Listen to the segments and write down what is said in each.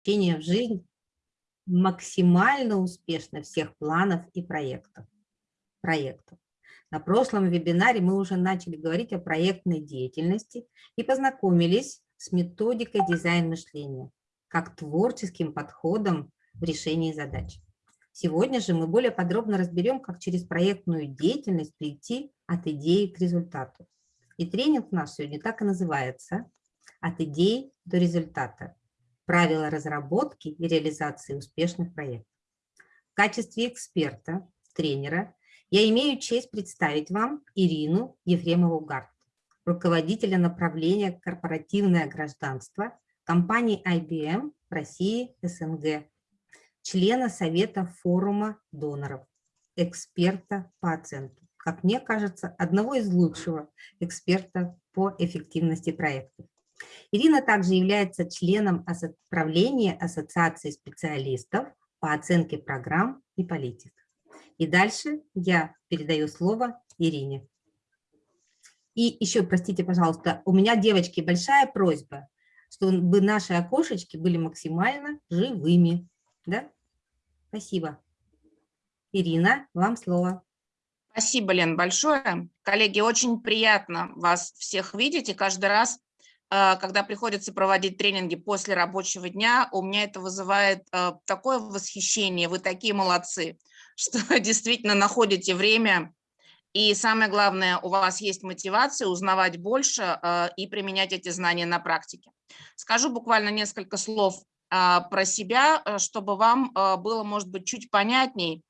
воплощения в жизнь максимально успешно всех планов и проектов. проектов. На прошлом вебинаре мы уже начали говорить о проектной деятельности и познакомились с методикой дизайн-мышления, как творческим подходом в решении задач. Сегодня же мы более подробно разберем, как через проектную деятельность прийти от идеи к результату. И тренинг у нас сегодня так и называется «От идеи до результата. Правила разработки и реализации успешных проектов». В качестве эксперта, тренера, я имею честь представить вам Ирину Ефремову-Гард, руководителя направления «Корпоративное гражданство» компании IBM в России СНГ, члена Совета форума доноров, эксперта по оценке. Как мне кажется, одного из лучшего эксперта по эффективности проектов. Ирина также является членом правления Ассоциации специалистов по оценке программ и политик. И дальше я передаю слово Ирине. И еще, простите, пожалуйста, у меня, девочки, большая просьба, чтобы наши окошечки были максимально живыми. Да? Спасибо. Ирина, вам слово. Спасибо, Лен, большое. Коллеги, очень приятно вас всех видеть. И каждый раз, когда приходится проводить тренинги после рабочего дня, у меня это вызывает э, такое восхищение. Вы такие молодцы что действительно находите время, и самое главное, у вас есть мотивация узнавать больше э, и применять эти знания на практике. Скажу буквально несколько слов про себя, э, чтобы вам было, может быть, чуть понятней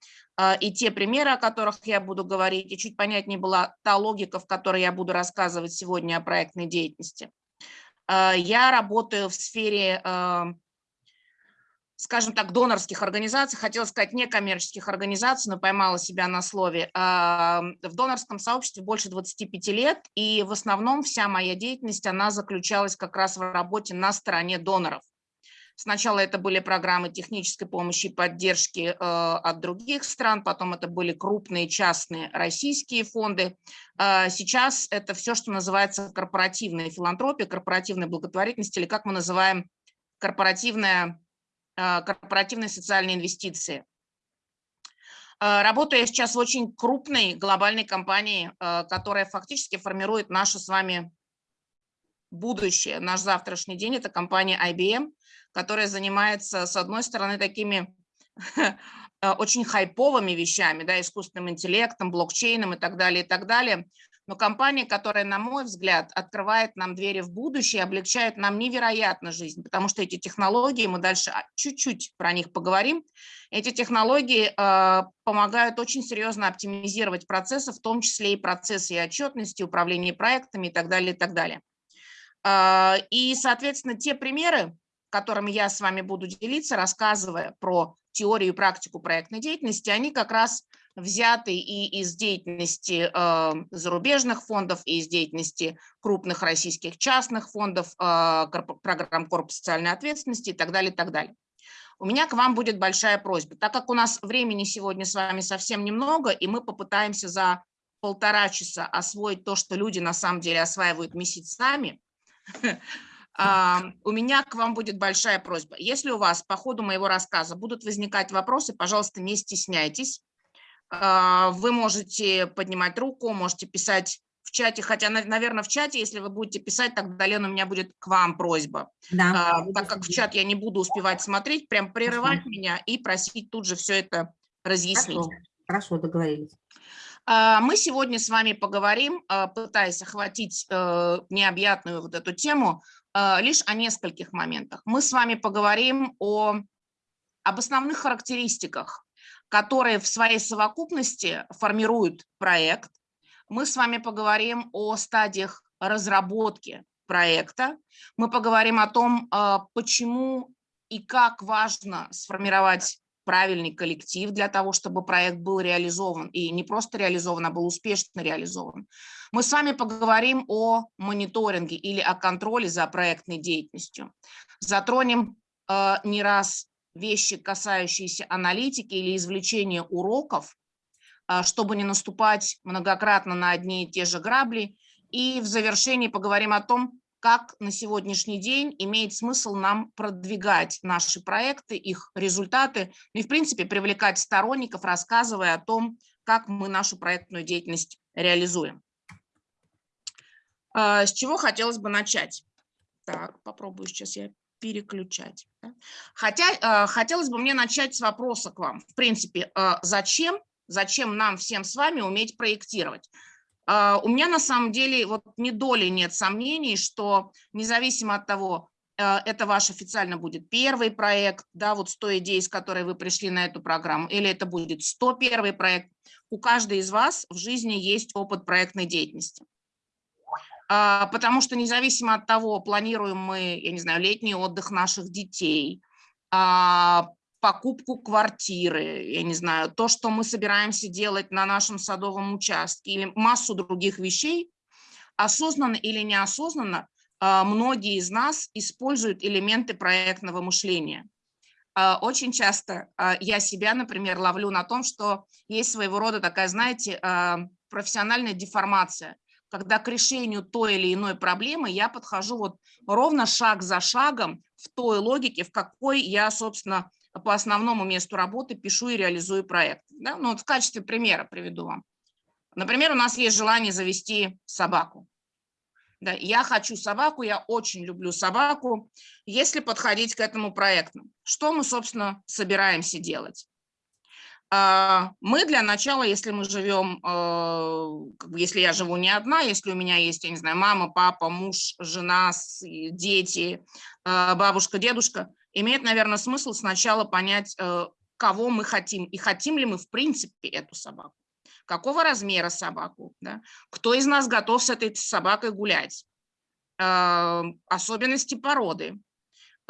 и те примеры, о которых я буду говорить, и чуть понятнее была та логика, в которой я буду рассказывать сегодня о проектной деятельности. Я работаю в сфере скажем так, донорских организаций, хотела сказать некоммерческих организаций, но поймала себя на слове. А, в донорском сообществе больше 25 лет, и в основном вся моя деятельность, она заключалась как раз в работе на стороне доноров. Сначала это были программы технической помощи и поддержки э, от других стран, потом это были крупные частные российские фонды. Э, сейчас это все, что называется корпоративная филантропия, корпоративная благотворительность или как мы называем корпоративная а, корпоративные социальные инвестиции. Работаю я сейчас в очень крупной глобальной компании, которая фактически формирует наше с вами будущее, наш завтрашний день. Это компания IBM, которая занимается, с одной стороны, такими очень хайповыми вещами, да, искусственным интеллектом, блокчейном и так далее, и так далее но компания, которая, на мой взгляд, открывает нам двери в будущее, облегчает нам невероятно жизнь, потому что эти технологии, мы дальше чуть-чуть про них поговорим, эти технологии э, помогают очень серьезно оптимизировать процессы, в том числе и процессы и отчетности, управления проектами и так далее, и так далее. Э, и, соответственно, те примеры, которыми я с вами буду делиться, рассказывая про теорию и практику проектной деятельности, они как раз взяты и из деятельности э, зарубежных фондов, и из деятельности крупных российских частных фондов, э, программ корпус социальной ответственности и так далее, и так далее. У меня к вам будет большая просьба. Так как у нас времени сегодня с вами совсем немного, и мы попытаемся за полтора часа освоить то, что люди на самом деле осваивают месяцами, у меня к вам будет большая просьба. Если у вас по ходу моего рассказа будут возникать вопросы, пожалуйста, не стесняйтесь. А, вы можете поднимать руку, можете писать в чате, хотя, наверное, в чате, если вы будете писать, тогда, Лена, у меня будет к вам просьба. Да, а, так как в чат я не буду успевать смотреть, прям прерывать Хорошо. меня и просить тут же все это разъяснить. Хорошо, Хорошо договорились. А, мы сегодня с вами поговорим, пытаясь охватить э, необъятную вот эту тему, лишь о нескольких моментах. Мы с вами поговорим о, об основных характеристиках которые в своей совокупности формируют проект. Мы с вами поговорим о стадиях разработки проекта. Мы поговорим о том, а, почему и как важно сформировать правильный коллектив для того, чтобы проект был реализован, и не просто реализован, а был успешно реализован. Мы с вами поговорим о мониторинге или о контроле за проектной деятельностью. Затронем э, не раз вещи, касающиеся аналитики или извлечения уроков, а, чтобы не наступать многократно на одни и те же грабли. И в завершении поговорим о том, как на сегодняшний день имеет смысл нам продвигать наши проекты, их результаты, ну и, в принципе, привлекать сторонников, рассказывая о том, как мы нашу проектную деятельность реализуем. А, с чего хотелось бы начать? Так, попробую сейчас я переключать. Хотя а, хотелось бы мне начать с вопроса к вам. В принципе, а, зачем, зачем нам всем с вами уметь проектировать? У меня на самом деле вот ни доли нет сомнений, что независимо от того, это ваш официально будет первый проект, да, вот 100 идей, с которой вы пришли на эту программу, или это будет 101 проект, у каждой из вас в жизни есть опыт проектной деятельности. А, потому что независимо от того, планируем мы, я не знаю, летний отдых наших детей, а, покупку квартиры, я не знаю, то, что мы собираемся делать на нашем садовом участке или массу других вещей, осознанно или неосознанно, а, многие из нас используют элементы проектного мышления. Очень часто я себя, например, ловлю на том, что есть своего рода такая, знаете, профессиональная деформация – когда к решению той или иной проблемы я подхожу вот ровно шаг за шагом в той логике, в какой я, собственно, по основному месту работы пишу и реализую проект. Да? Ну, вот в качестве примера приведу вам. Например, у нас есть желание завести собаку. Да, я хочу собаку, я очень люблю собаку. Если подходить к этому проекту, что мы, собственно, собираемся делать? А, мы для начала, если мы живем, э, если я живу не одна, если у меня есть, я не знаю, мама, папа, муж, жена, дети, э, бабушка, дедушка, имеет, наверное, смысл сначала понять, э, кого мы хотим и хотим ли мы в принципе эту собаку. Какого размера собаку, да? кто из нас готов с этой собакой гулять, особенности породы,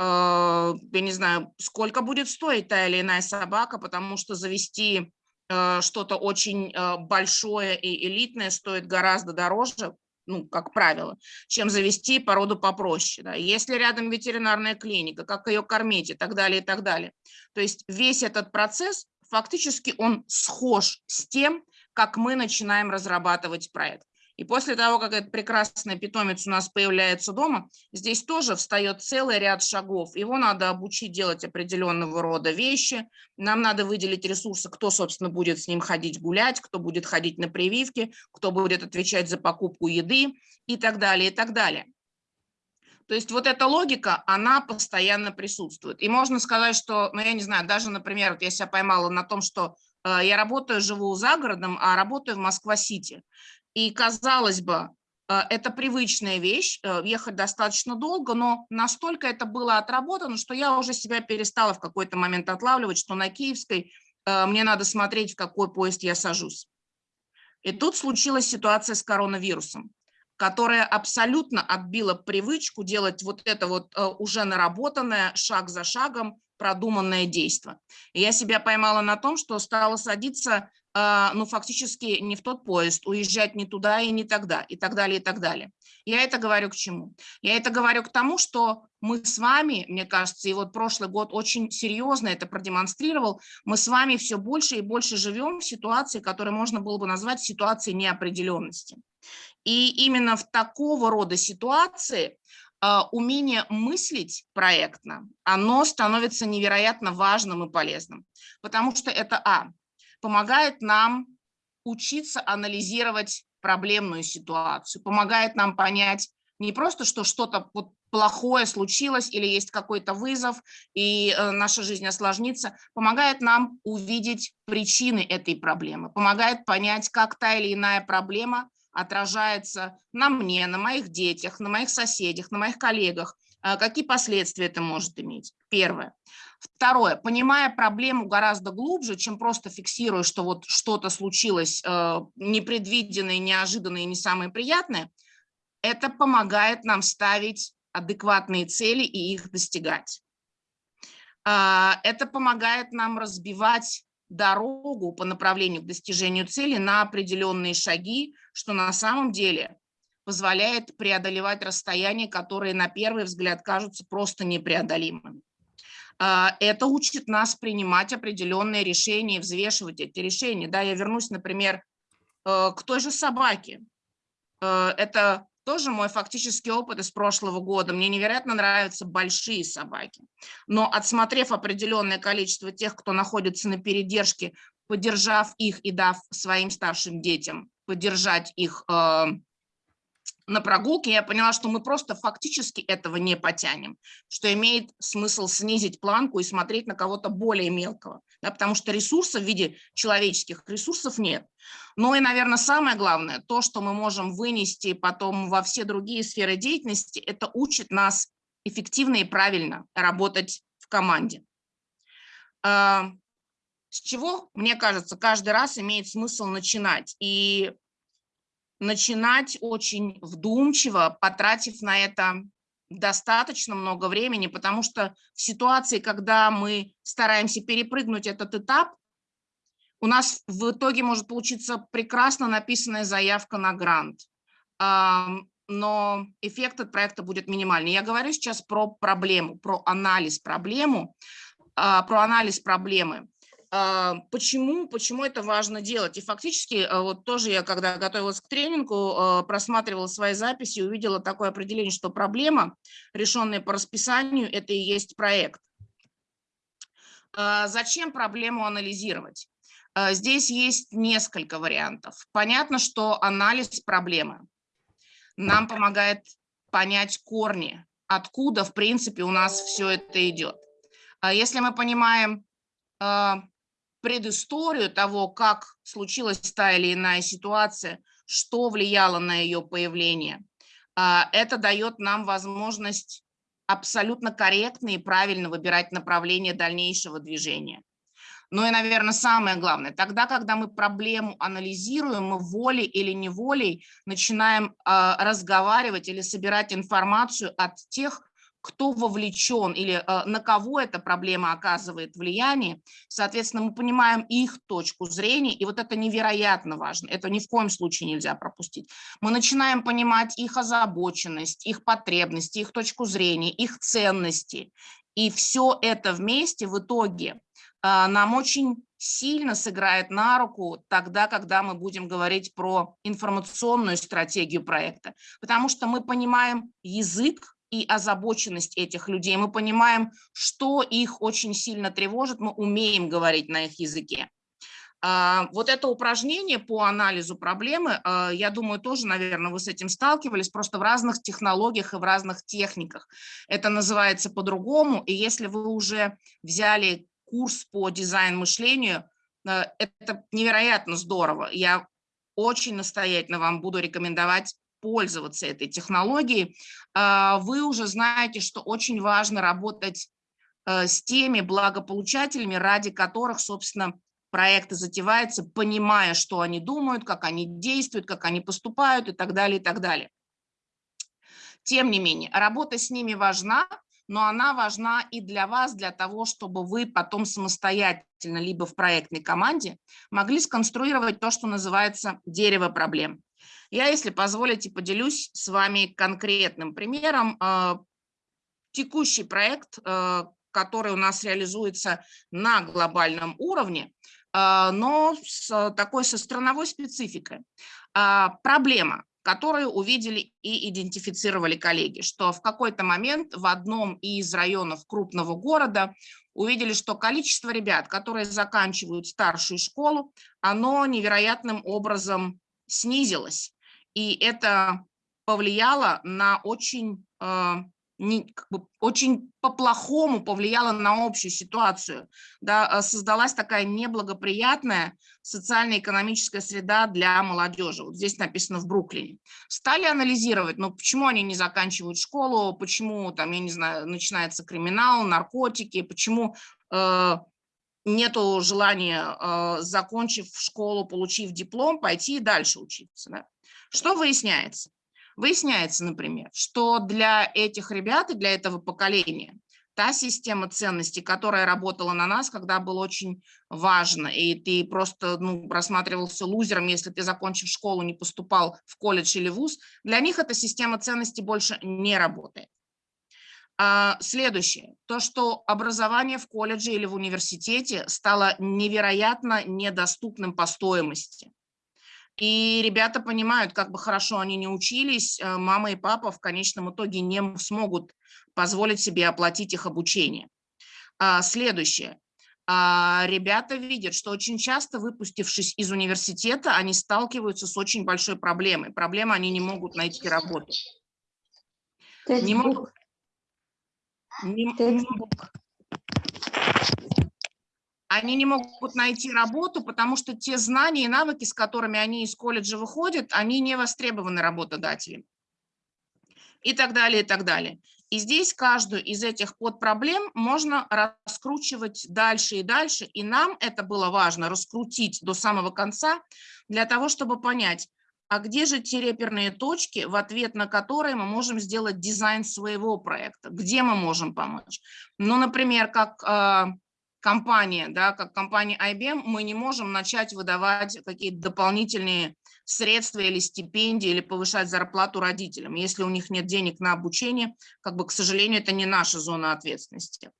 Э, я не знаю, сколько будет стоить та или иная собака, потому что завести э, что-то очень э, большое и элитное стоит гораздо дороже, ну, как правило, чем завести породу попроще. Да. Если рядом ветеринарная клиника, как ее кормить и так далее, и так далее. То есть весь этот процесс, фактически он схож с тем, как мы начинаем разрабатывать проект. И после того, как этот прекрасный питомец у нас появляется дома, здесь тоже встает целый ряд шагов. Его надо обучить делать определенного рода вещи. Нам надо выделить ресурсы, кто, собственно, будет с ним ходить гулять, кто будет ходить на прививки, кто будет отвечать за покупку еды и так далее, и так далее. То есть вот эта логика, она постоянно присутствует. И можно сказать, что, ну я не знаю, даже, например, вот я себя поймала на том, что э, я работаю, живу за городом, а работаю в Москва-Сити. И, казалось бы, э, это привычная вещь, э, ехать достаточно долго, но настолько это было отработано, что я уже себя перестала в какой-то момент отлавливать, что на Киевской э, мне надо смотреть, в какой поезд я сажусь. И тут случилась ситуация с коронавирусом, которая абсолютно отбила привычку делать вот это вот уже наработанное шаг за шагом продуманное действие. И я себя поймала на том, что стала садиться ну, фактически не в тот поезд, уезжать не туда и не тогда, и так далее, и так далее. Я это говорю к чему? Я это говорю к тому, что мы с вами, мне кажется, и вот прошлый год очень серьезно это продемонстрировал, мы с вами все больше и больше живем в ситуации, которую можно было бы назвать ситуацией неопределенности. И именно в такого рода ситуации а, умение мыслить проектно, оно становится невероятно важным и полезным, потому что это, а, помогает нам учиться анализировать проблемную ситуацию, помогает нам понять не просто, что что-то плохое случилось или есть какой-то вызов, и э, наша жизнь осложнится, помогает нам увидеть причины этой проблемы, помогает понять, как та или иная проблема отражается на мне, на моих детях, на моих соседях, на моих коллегах, э, какие последствия это может иметь. Первое. Второе, понимая проблему гораздо глубже, чем просто фиксируя, что вот что-то случилось э, непредвиденное, неожиданное и не самое приятное, это помогает нам ставить адекватные цели и их достигать. Э, это помогает нам разбивать дорогу по направлению к достижению цели на определенные шаги, что на самом деле позволяет преодолевать расстояния, которые на первый взгляд кажутся просто непреодолимыми. А, это учит нас принимать определенные решения, взвешивать эти решения. Да, я вернусь, например, э, к той же собаке. Э, это тоже мой фактический опыт из прошлого года. Мне невероятно нравятся большие собаки. Но отсмотрев определенное количество тех, кто находится на передержке, поддержав их и дав своим старшим детям поддержать их э, на прогулке, я поняла, что мы просто фактически этого не потянем, что имеет смысл снизить планку и смотреть на кого-то более мелкого, да, потому что ресурсов в виде человеческих ресурсов нет. Ну и, наверное, самое главное, то, что мы можем вынести потом во все другие сферы деятельности, это учит нас эффективно и правильно работать в команде. А, с чего, мне кажется, каждый раз имеет смысл начинать. И начинать очень вдумчиво, потратив на это достаточно много времени, потому что в ситуации, когда мы стараемся перепрыгнуть этот этап, у нас в итоге может получиться прекрасно написанная заявка на грант, но эффект от проекта будет минимальный. Я говорю сейчас про проблему, про анализ проблему, а, про анализ проблемы. А, почему, почему это важно делать? И фактически, а, вот тоже я, когда готовилась к тренингу, а, просматривала свои записи, увидела такое определение, что проблема, решенная по расписанию, это и есть проект. Зачем проблему анализировать? Здесь есть несколько вариантов. Понятно, что анализ проблемы нам помогает понять корни, откуда, в принципе, у нас все это идет. Если мы понимаем предысторию того, как случилась та или иная ситуация, что влияло на ее появление. А, это дает нам возможность абсолютно корректно и правильно выбирать направление дальнейшего движения. Ну и, наверное, самое главное, тогда, когда мы проблему анализируем, мы волей или неволей начинаем э, разговаривать или собирать информацию от тех, кто вовлечен или э, на кого эта проблема оказывает влияние, соответственно, мы понимаем их точку зрения, и вот это невероятно важно, это ни в коем случае нельзя пропустить. Мы начинаем понимать их озабоченность, их потребности, их точку зрения, их ценности, и все это вместе в итоге э, нам очень сильно сыграет на руку тогда, когда мы будем говорить про информационную стратегию проекта, потому что мы понимаем язык, и озабоченность этих людей. Мы понимаем, что их очень сильно тревожит, мы умеем говорить на их языке. А, вот это упражнение по анализу проблемы, а, я думаю, тоже, наверное, вы с этим сталкивались, просто в разных технологиях и в разных техниках. Это называется по-другому, и если вы уже взяли курс по дизайн-мышлению, а, это невероятно здорово. Я очень настоятельно вам буду рекомендовать пользоваться этой технологией, а, вы уже знаете, что очень важно работать э, с теми благополучателями, ради которых, собственно, проекты затеваются, понимая, что они думают, как они действуют, как они поступают и так далее, и так далее. Тем не менее, работа с ними важна, но она важна и для вас, для того, чтобы вы потом самостоятельно, либо в проектной команде, могли сконструировать то, что называется дерево проблем. Я, если позволите, поделюсь с вами конкретным примером. А, текущий проект, а, который у нас реализуется на глобальном уровне, а, но с такой со страновой спецификой. Проблема, которую увидели и идентифицировали коллеги, что в какой-то момент в одном из районов крупного города увидели, что количество ребят, которые заканчивают старшую школу, оно невероятным образом снизилось. И это повлияло на очень, э, не, как бы, очень по-плохому повлияло на общую ситуацию. Да, э, создалась такая неблагоприятная социально-экономическая среда для молодежи. Вот здесь написано в Бруклине. Стали анализировать, ну почему они не заканчивают школу, почему там, я не знаю, начинается криминал, наркотики, почему э, нету желания, э, закончив школу, получив диплом, пойти и дальше учиться. Да? Что выясняется? Выясняется, например, что для этих ребят и для этого поколения та система ценностей, которая работала на нас, когда было очень важно, и ты просто ну, рассматривался лузером, если ты, закончив школу, не поступал в колледж или вуз, для них эта система ценностей больше не работает. А, следующее. То, что образование в колледже или в университете стало невероятно недоступным по стоимости. И ребята понимают, как бы хорошо они не учились, э, мама и папа в конечном итоге не смогут позволить себе оплатить их обучение. А, следующее. А, ребята видят, что очень часто, выпустившись из университета, они сталкиваются с очень большой проблемой. Проблема, они не могут найти работу. Не могут, не, они не могут найти работу, потому что те знания и навыки, с которыми они из колледжа выходят, они не востребованы работодателем. И так далее, и так далее. И здесь каждую из этих подпроблем можно раскручивать дальше и дальше. И нам это было важно раскрутить до самого конца, для того, чтобы понять, а где же те реперные точки, в ответ на которые мы можем сделать дизайн своего проекта, где мы можем помочь. Ну, например, как а, компания, да, как компания IBM, мы не можем начать выдавать какие-то дополнительные средства или стипендии, или повышать зарплату родителям, если у них нет денег на обучение, как бы, к сожалению, это не наша зона ответственности.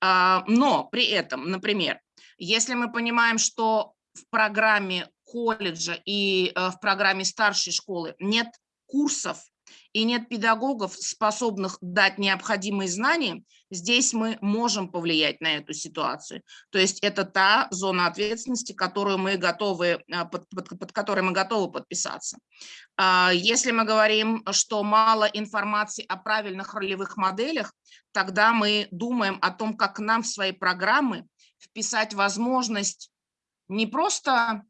А, но при этом, например, если мы понимаем, что в программе колледжа и э, в программе старшей школы нет курсов и нет педагогов, способных дать необходимые знания, здесь мы можем повлиять на эту ситуацию. То есть это та зона ответственности, которую мы готовы, а, под, под, под которой мы готовы подписаться. А, если мы говорим, что мало информации о правильных ролевых моделях, тогда мы думаем о том, как нам в свои программы вписать возможность не просто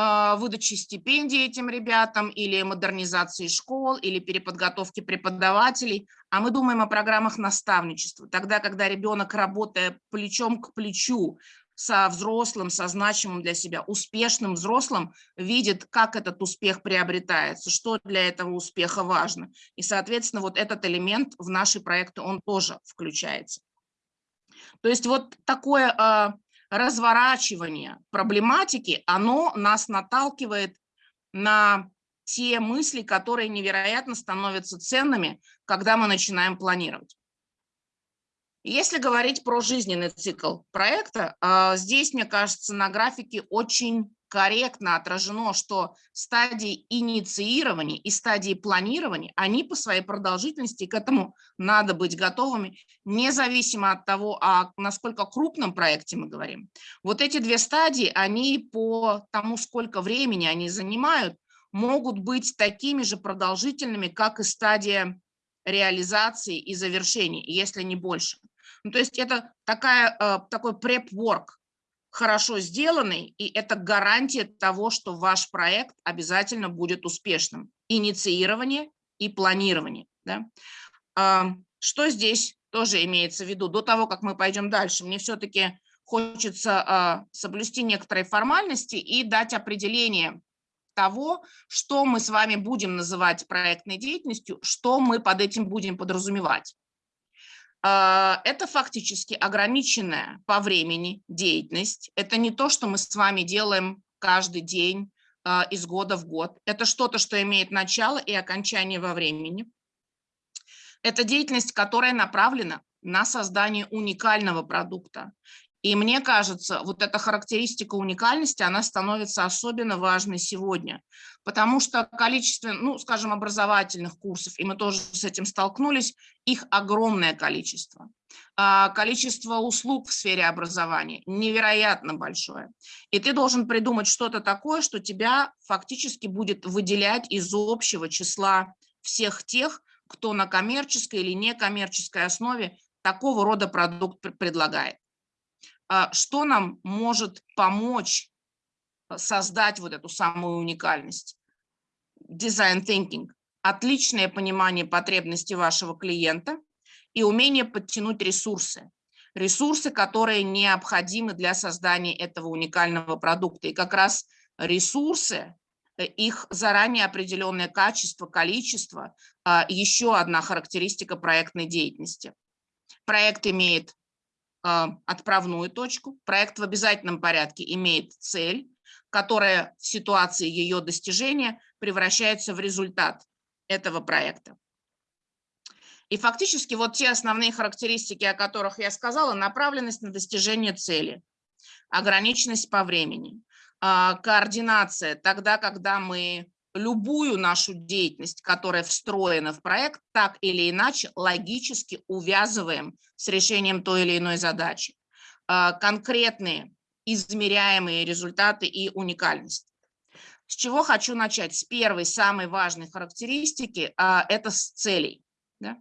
а, выдачи стипендий этим ребятам или модернизации школ, или переподготовки преподавателей, а мы думаем о программах наставничества. Тогда, когда ребенок, работая плечом к плечу со взрослым, со значимым для себя, успешным взрослым, видит, как этот успех приобретается, что для этого успеха важно. И, соответственно, вот этот элемент в наши проекты, он тоже включается. То есть вот такое а, разворачивание проблематики, оно нас наталкивает на те мысли, которые невероятно становятся ценными, когда мы начинаем планировать. Если говорить про жизненный цикл проекта, а, здесь, мне кажется, на графике очень корректно отражено, что стадии инициирования и стадии планирования, они по своей продолжительности, к этому надо быть готовыми, независимо от того, о насколько крупном проекте мы говорим. Вот эти две стадии, они по тому, сколько времени они занимают, могут быть такими же продолжительными, как и стадия реализации и завершения, если не больше. Ну, то есть это такая, э, такой prep-work, хорошо сделанный, и это гарантия того, что ваш проект обязательно будет успешным. Инициирование и планирование. Да? А, что здесь тоже имеется в виду? До того, как мы пойдем дальше, мне все-таки хочется а, соблюсти некоторые формальности и дать определение того, что мы с вами будем называть проектной деятельностью, что мы под этим будем подразумевать. А, это фактически ограниченная по времени деятельность. Это не то, что мы с вами делаем каждый день а, из года в год. Это что-то, что имеет начало и окончание во времени. Это деятельность, которая направлена на создание уникального продукта. И мне кажется, вот эта характеристика уникальности, она становится особенно важной сегодня, потому что количество, ну, скажем, образовательных курсов, и мы тоже с этим столкнулись, их огромное количество. А количество услуг в сфере образования невероятно большое. И ты должен придумать что-то такое, что тебя фактически будет выделять из общего числа всех тех, кто на коммерческой или некоммерческой основе такого рода продукт предлагает. А, что нам может помочь э, создать вот эту самую уникальность. Design thinking – отличное понимание потребностей вашего клиента и умение подтянуть ресурсы. Ресурсы, которые необходимы для создания этого уникального продукта. И как раз ресурсы, э, их заранее определенное качество, количество а, – еще одна характеристика проектной деятельности. Проект имеет отправную точку. Проект в обязательном порядке имеет цель, которая в ситуации ее достижения превращается в результат этого проекта. И фактически вот те основные характеристики, о которых я сказала, направленность на достижение цели, ограниченность по времени, А, координация тогда, когда мы любую нашу деятельность, которая встроена в проект, так или иначе логически увязываем с решением той или иной задачи. А, конкретные измеряемые результаты и уникальность. С чего хочу начать? С первой, самой важной характеристики, а, это с целей. Да?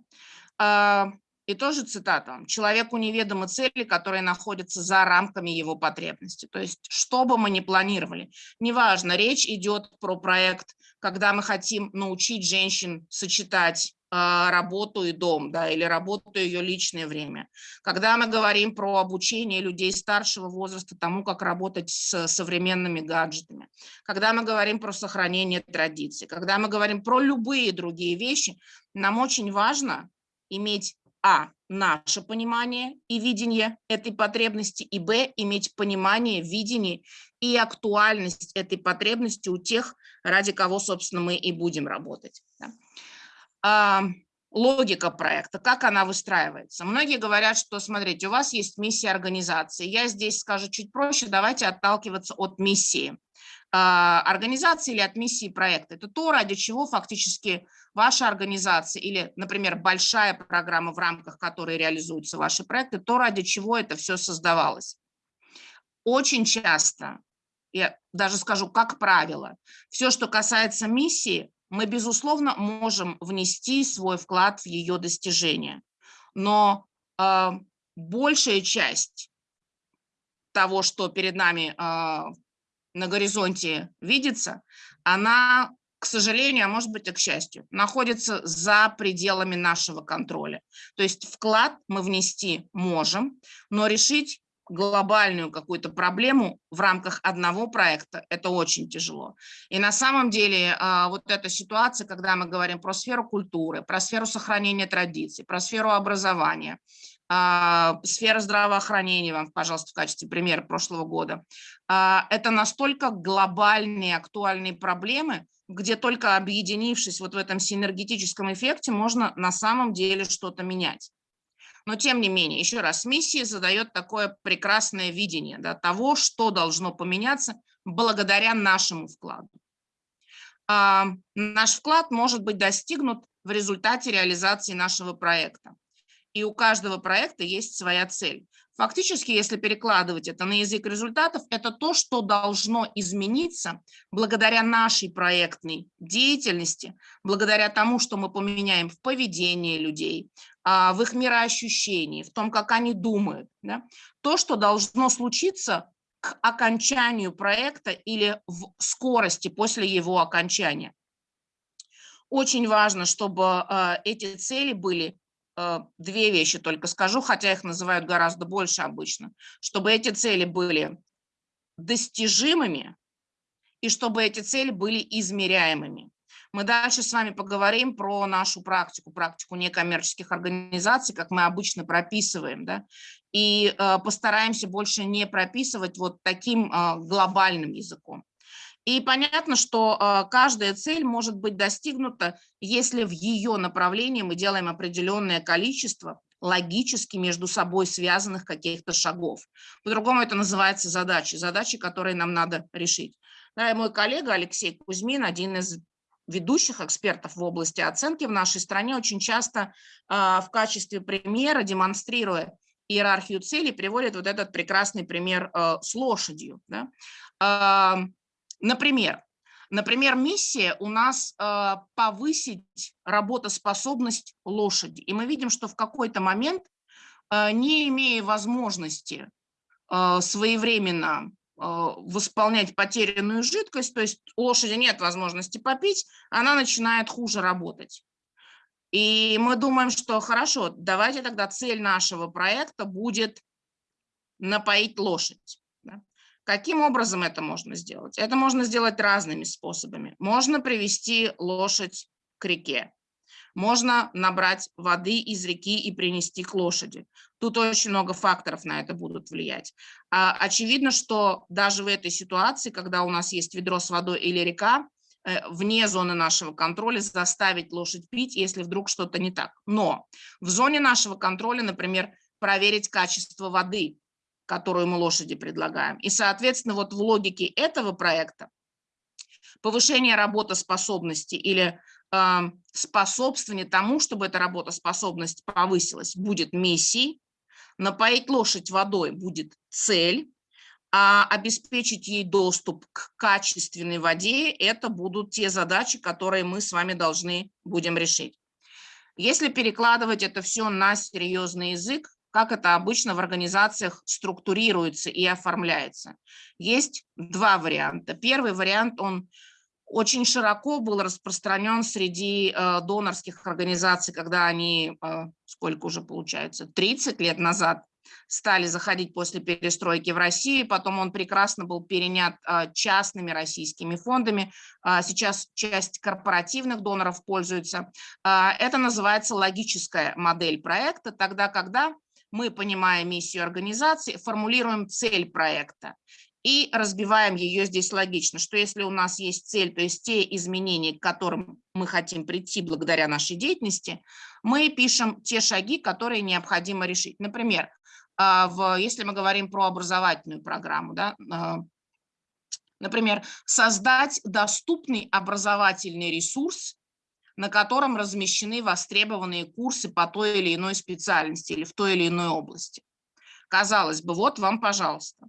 И тоже цитата. «Человеку неведомы цели, которые находятся за рамками его потребностей». То есть, что бы мы ни планировали, неважно, речь идет про проект, когда мы хотим научить женщин сочетать э, работу и дом, да, или работу и ее личное время. Когда мы говорим про обучение людей старшего возраста тому, как работать с современными гаджетами, когда мы говорим про сохранение традиций, когда мы говорим про любые другие вещи, нам очень важно иметь а, наше понимание и видение этой потребности, и б, иметь понимание, видение и актуальность этой потребности у тех, ради кого, собственно, мы и будем работать. Да. Логика проекта, как она выстраивается. Многие говорят, что, смотрите, у вас есть миссия организации. Я здесь скажу чуть проще, давайте отталкиваться от миссии. А, организации или от миссии проекта. Это то, ради чего фактически ваша организация или, например, большая программа, в рамках которой реализуются ваши проекты, то, ради чего это все создавалось. Очень часто, я даже скажу, как правило, все, что касается миссии, мы, безусловно, можем внести свой вклад в ее достижение. Но э, большая часть того, что перед нами э, на горизонте видится, она, к сожалению, а может быть и к счастью, находится за пределами нашего контроля. То есть вклад мы внести можем, но решить глобальную какую-то проблему в рамках одного проекта, это очень тяжело. И на самом деле а, вот эта ситуация, когда мы говорим про сферу культуры, про сферу сохранения традиций, про сферу образования, а, сфера здравоохранения, вам, пожалуйста, в качестве примера прошлого года. А, это настолько глобальные, актуальные проблемы, где только объединившись вот в этом синергетическом эффекте, можно на самом деле что-то менять. Но тем не менее, еще раз, миссия задает такое прекрасное видение да, того, что должно поменяться благодаря нашему вкладу. А, наш вклад может быть достигнут в результате реализации нашего проекта и у каждого проекта есть своя цель. Фактически, если перекладывать это на язык результатов, это то, что должно измениться благодаря нашей проектной деятельности, благодаря тому, что мы поменяем в поведении людей, а, в их мироощущении, в том, как они думают. Да? То, что должно случиться к окончанию проекта или в скорости после его окончания. Очень важно, чтобы а, эти цели были две вещи только скажу, хотя их называют гораздо больше обычно, чтобы эти цели были достижимыми и чтобы эти цели были измеряемыми. Мы дальше с вами поговорим про нашу практику, практику некоммерческих организаций, как мы обычно прописываем, да, и э, постараемся больше не прописывать вот таким э, глобальным языком. И понятно, что а, каждая цель может быть достигнута, если в ее направлении мы делаем определенное количество логически между собой связанных каких-то шагов. По-другому это называется задачи, задачи, которые нам надо решить. Да, и мой коллега Алексей Кузьмин, один из ведущих экспертов в области оценки в нашей стране, очень часто э, в качестве примера, демонстрируя иерархию целей, приводит вот этот прекрасный пример э, с лошадью. Да? Например, например, миссия у нас э, повысить работоспособность лошади. И мы видим, что в какой-то момент, э, не имея возможности э, своевременно восполнять потерянную жидкость, то есть лошади нет возможности попить, она начинает хуже работать. И мы думаем, что хорошо, давайте тогда цель нашего проекта будет напоить лошадь. Каким образом это можно сделать? Это можно сделать разными способами. Можно привести лошадь к реке. Можно набрать воды из реки и принести к лошади. Тут очень много факторов на это будут влиять. А, очевидно, что даже в этой ситуации, когда у нас есть ведро с водой или река, э, вне зоны нашего контроля заставить лошадь пить, если вдруг что-то не так. Но в зоне нашего контроля, например, проверить качество воды, которую мы лошади предлагаем. И, соответственно, вот в логике этого проекта повышение работоспособности или э, способствование тому, чтобы эта работоспособность повысилась, будет миссией, напоить лошадь водой будет цель, а обеспечить ей доступ к качественной воде – это будут те задачи, которые мы с вами должны будем решить. Если перекладывать это все на серьезный язык, как это обычно в организациях структурируется и оформляется. Есть два варианта. Первый вариант, он очень широко был распространен среди э, донорских организаций, когда они, э, сколько уже получается, 30 лет назад стали заходить после перестройки в Россию, потом он прекрасно был перенят э, частными российскими фондами, э, сейчас часть корпоративных доноров пользуется. Э, это называется логическая модель проекта, тогда, когда мы, понимая миссию организации, формулируем цель проекта и разбиваем ее здесь логично, что если у нас есть цель, то есть те изменения, к которым мы хотим прийти благодаря нашей деятельности, мы пишем те шаги, которые необходимо решить. Например, а, если мы говорим про образовательную программу, да, а, например, создать доступный образовательный ресурс, на котором размещены востребованные курсы по той или иной специальности или в той или иной области. Казалось бы, вот вам, пожалуйста.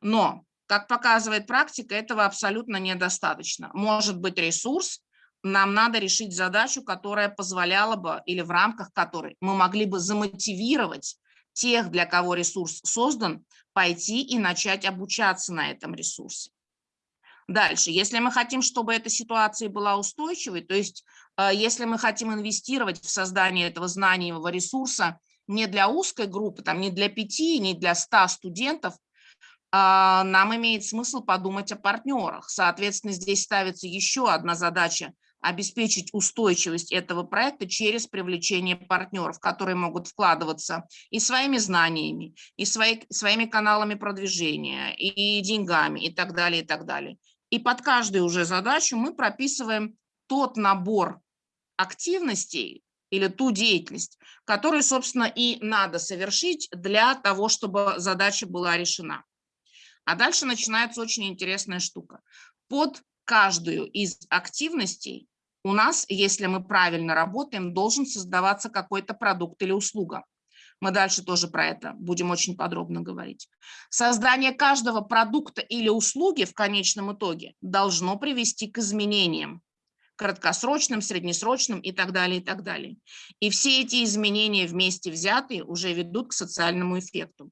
Но как показывает практика, этого абсолютно недостаточно. Может быть ресурс, нам надо решить задачу, которая позволяла бы, или в рамках которой мы могли бы замотивировать тех, для кого ресурс создан, пойти и начать обучаться на этом ресурсе. Дальше, если мы хотим, чтобы эта ситуация была устойчивой, то есть если мы хотим инвестировать в создание этого знаниевого ресурса не для узкой группы, там, не для пяти, не для ста студентов, а, нам имеет смысл подумать о партнерах. Соответственно, здесь ставится еще одна задача – обеспечить устойчивость этого проекта через привлечение партнеров, которые могут вкладываться и своими знаниями, и свои, своими каналами продвижения, и деньгами, и так далее, и так далее. И под каждую уже задачу мы прописываем тот набор активностей или ту деятельность, которую, собственно, и надо совершить для того, чтобы задача была решена. А дальше начинается очень интересная штука. Под каждую из активностей у нас, если мы правильно работаем, должен создаваться какой-то продукт или услуга. Мы дальше тоже про это будем очень подробно говорить. Создание каждого продукта или услуги в конечном итоге должно привести к изменениям краткосрочным, среднесрочным и так далее, и так далее. И все эти изменения вместе взятые уже ведут к социальному эффекту.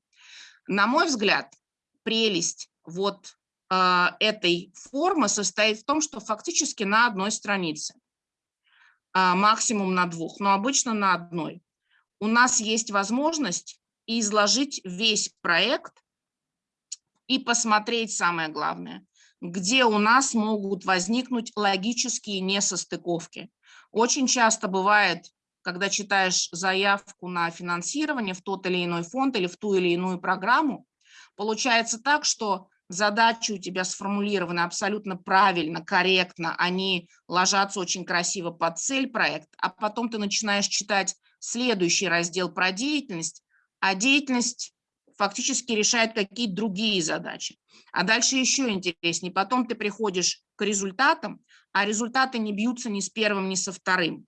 На мой взгляд, прелесть вот э, этой формы состоит в том, что фактически на одной странице, э, максимум на двух, но обычно на одной, у нас есть возможность изложить весь проект и посмотреть самое главное, где у нас могут возникнуть логические несостыковки. Очень часто бывает, когда читаешь заявку на финансирование в тот или иной фонд или в ту или иную программу, Получается так, что задачи у тебя сформулированы абсолютно правильно, корректно, они ложатся очень красиво под цель проекта, а потом ты начинаешь читать следующий раздел про деятельность, а деятельность фактически решает какие-то другие задачи. А дальше еще интереснее, потом ты приходишь к результатам, а результаты не бьются ни с первым, ни со вторым.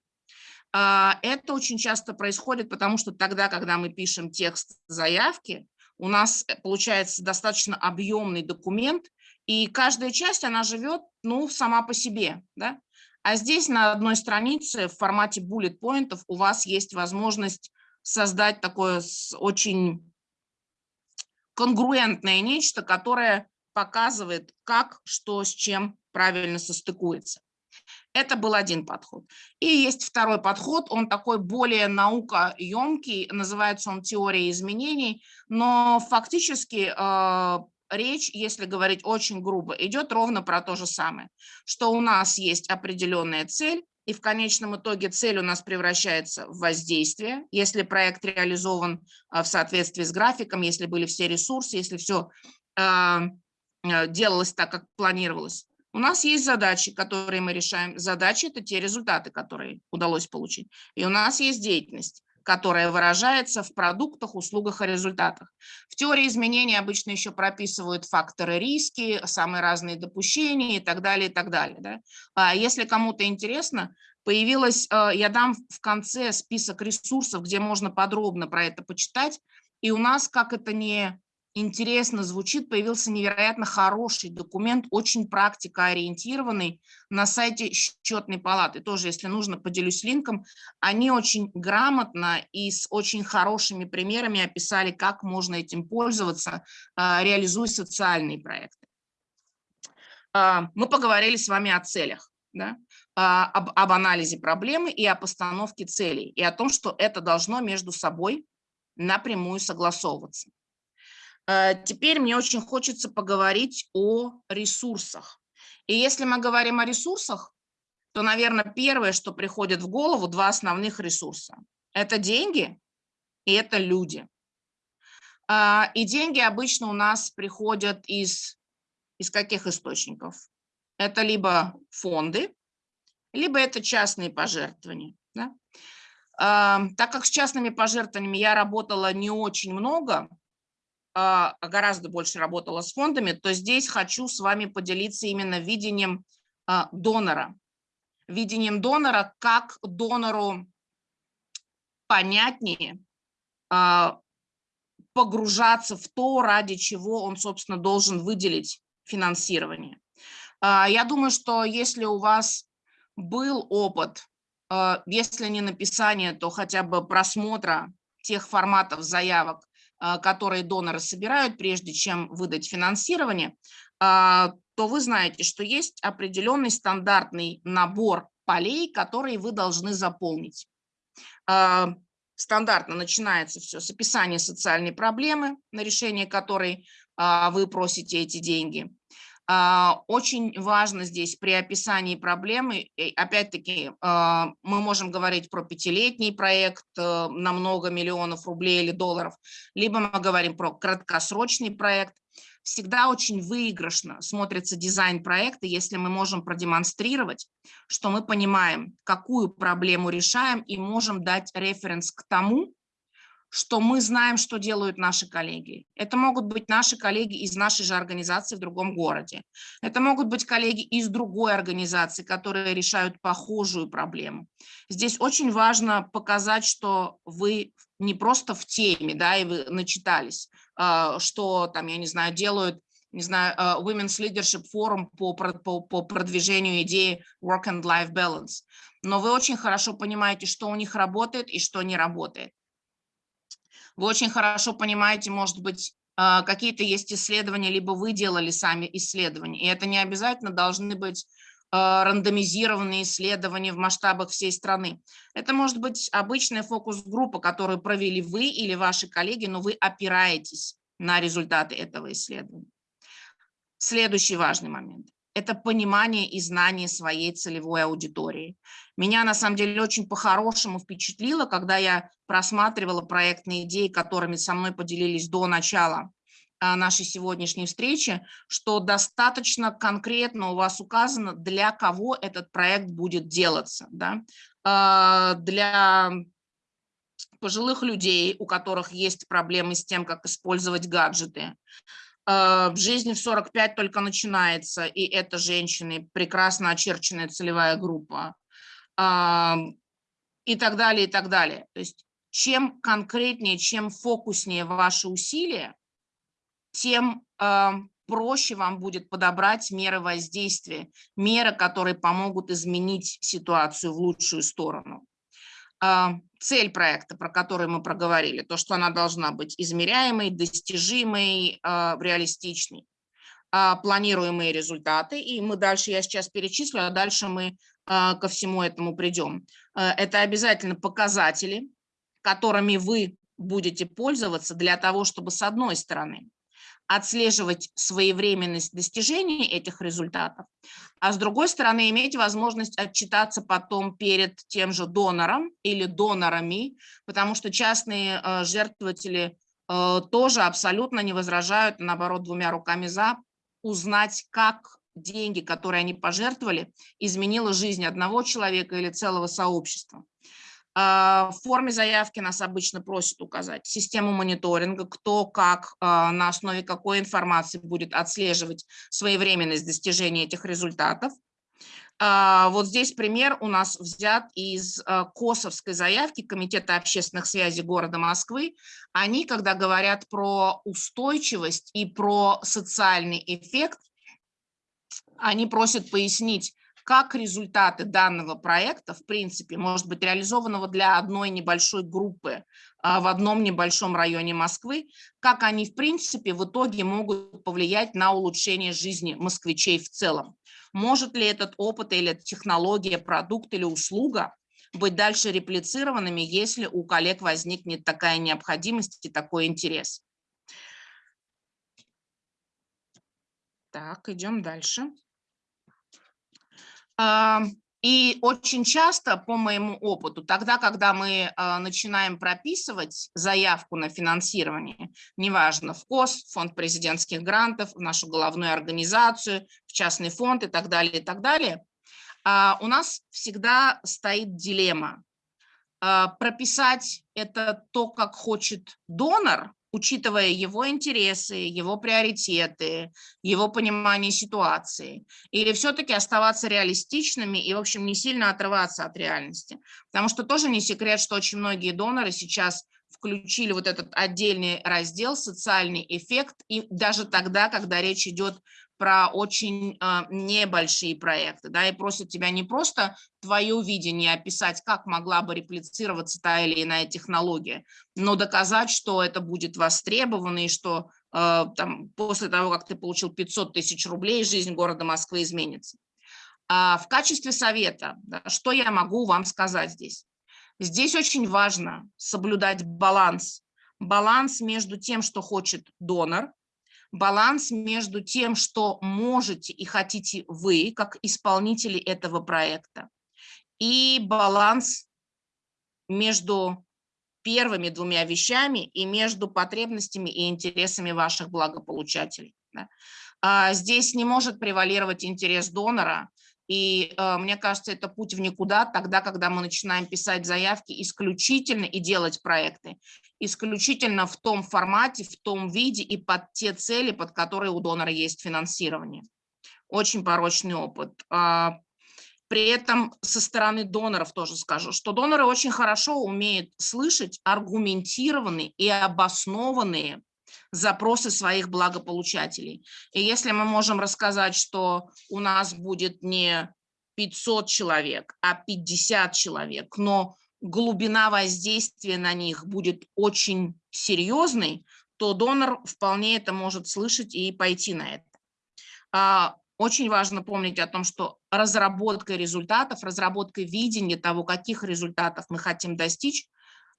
А, это очень часто происходит, потому что тогда, когда мы пишем текст заявки, у нас э, получается достаточно объемный документ, и каждая часть, она живет, ну, сама по себе, да. А здесь на одной странице в формате bullet поинтов у вас есть возможность создать такое очень конгруентное нечто, которое показывает, как, что, с чем правильно состыкуется. Это был один подход. И есть второй подход, он такой более наукоемкий, называется он теория изменений, но фактически э, речь, если говорить очень грубо, идет ровно про то же самое, что у нас есть определенная цель, и в конечном итоге цель у нас превращается в воздействие, если проект реализован э, в соответствии с графиком, если были все ресурсы, если все э, э, делалось так, как планировалось. У нас есть задачи, которые мы решаем. Задачи – это те результаты, которые удалось получить. И у нас есть деятельность, которая выражается в продуктах, услугах и результатах. В теории изменений обычно еще прописывают факторы риски, самые разные допущения и так далее, и так далее. Да? А если кому-то интересно, появилась, э, я дам в конце список ресурсов, где можно подробно про это почитать, и у нас, как это не интересно звучит, появился невероятно хороший документ, очень практикоориентированный на сайте счетной палаты. Тоже, если нужно, поделюсь линком. Они очень грамотно и с очень хорошими примерами описали, как можно этим пользоваться, а, реализуя социальные проекты. А, мы поговорили с вами о целях, да? А, об, об анализе проблемы и о постановке целей, и о том, что это должно между собой напрямую согласовываться. Э, теперь мне очень хочется поговорить о ресурсах. И если мы говорим о ресурсах, то, наверное, первое, что приходит в голову, два основных ресурса. Это деньги и это люди. А, и деньги обычно у нас приходят из, из каких источников? Это либо фонды, либо это частные пожертвования. Да? А, так как с частными пожертвованиями я работала не очень много, гораздо больше работала с фондами, то здесь хочу с вами поделиться именно видением а, донора. Видением донора, как донору понятнее а, погружаться в то, ради чего он, собственно, должен выделить финансирование. Я думаю, что если у вас был опыт, если не написание, то хотя бы просмотра тех форматов заявок, а, которые доноры собирают, прежде чем выдать финансирование, а, то вы знаете, что есть определенный стандартный набор полей, которые вы должны заполнить. А, стандартно начинается все с описания социальной проблемы, на решение которой вы просите эти деньги. А, очень важно здесь при описании проблемы, опять-таки, а, мы можем говорить про пятилетний проект э, на много миллионов рублей или долларов, либо мы говорим про краткосрочный проект. Всегда очень выигрышно смотрится дизайн проекта, если мы можем продемонстрировать, что мы понимаем, какую проблему решаем и можем дать референс к тому, что мы знаем, что делают наши коллеги. Это могут быть наши коллеги из нашей же организации в другом городе. Это могут быть коллеги из другой организации, которые решают похожую проблему. Здесь очень важно показать, что вы не просто в теме, да, и вы начитались, а, что там, я не знаю, делают не знаю, а, Women's Leadership Forum по, по, по продвижению идеи Work and Life Balance. Но вы очень хорошо понимаете, что у них работает и что не работает. Вы очень хорошо понимаете, может быть, а, какие-то есть исследования, либо вы делали сами исследования. И это не обязательно должны быть а, рандомизированные исследования в масштабах всей страны. Это может быть обычная фокус-группа, которую провели вы или ваши коллеги, но вы опираетесь на результаты этого исследования. Следующий важный момент это понимание и знание своей целевой аудитории. Меня на самом деле очень по-хорошему впечатлило, когда я просматривала проектные идеи, которыми со мной поделились до начала а, нашей сегодняшней встречи, что достаточно конкретно у вас указано, для кого этот проект будет делаться. Да? А, для пожилых людей, у которых есть проблемы с тем, как использовать гаджеты, в жизни в 45 только начинается, и это женщины, прекрасно очерченная целевая группа, и так далее, и так далее. То есть чем конкретнее, чем фокуснее ваши усилия, тем проще вам будет подобрать меры воздействия, меры, которые помогут изменить ситуацию в лучшую сторону. А, цель проекта, про которую мы проговорили, то, что она должна быть измеряемой, достижимой, а, реалистичной, а, планируемые результаты, и мы дальше, я сейчас перечислю, а дальше мы ко всему этому придем. Это обязательно показатели, которыми вы будете пользоваться для того, чтобы с одной стороны отслеживать своевременность достижения этих результатов, а с другой стороны иметь возможность отчитаться потом перед тем же донором или донорами, потому что частные э, жертвователи э, тоже абсолютно не возражают, наоборот, двумя руками за, узнать, как деньги, которые они пожертвовали, изменило жизнь одного человека или целого сообщества. А, в форме заявки нас обычно просят указать систему мониторинга, кто как, а, на основе какой информации будет отслеживать своевременность достижения этих результатов. А, вот здесь пример у нас взят из КОСовской заявки Комитета общественных связей города Москвы. Они, когда говорят про устойчивость и про социальный эффект, они просят пояснить, как результаты данного проекта, в принципе, может быть реализованного для одной небольшой группы а, в одном небольшом районе Москвы, как они, в принципе, в итоге могут повлиять на улучшение жизни москвичей в целом. Может ли этот опыт или технология, продукт или услуга быть дальше реплицированными, если у коллег возникнет такая необходимость и такой интерес. Так, идем дальше. И очень часто, по моему опыту, тогда, когда мы а, начинаем прописывать заявку на финансирование, неважно, в КОС, фонд президентских грантов, в нашу головную организацию, в частный фонд и так далее, и так далее, а, у нас всегда стоит дилемма. А, прописать это то, как хочет донор, учитывая его интересы, его приоритеты, его понимание ситуации, или все-таки оставаться реалистичными и, в общем, не сильно отрываться от реальности. Потому что тоже не секрет, что очень многие доноры сейчас включили вот этот отдельный раздел «Социальный эффект», и даже тогда, когда речь идет про очень э, небольшие проекты, да, и просят тебя не просто твое видение описать, как могла бы реплицироваться та или иная технология, но доказать, что это будет востребовано и что э, там, после того, как ты получил 500 тысяч рублей, жизнь города Москвы изменится. А в качестве совета, да, что я могу вам сказать здесь? Здесь очень важно соблюдать баланс. Баланс между тем, что хочет донор, баланс между тем, что можете и хотите вы, как исполнители этого проекта, и баланс между первыми двумя вещами и между потребностями и интересами ваших благополучателей. А здесь не может превалировать интерес донора, и э, мне кажется, это путь в никуда тогда, когда мы начинаем писать заявки исключительно и делать проекты, исключительно в том формате, в том виде и под те цели, под которые у донора есть финансирование. Очень порочный опыт. А, при этом со стороны доноров тоже скажу, что доноры очень хорошо умеют слышать аргументированные и обоснованные запросы своих благополучателей. И если мы можем рассказать, что у нас будет не 500 человек, а 50 человек, но глубина воздействия на них будет очень серьезной, то донор вполне это может слышать и пойти на это. А, очень важно помнить о том, что разработка результатов, разработка видения того, каких результатов мы хотим достичь,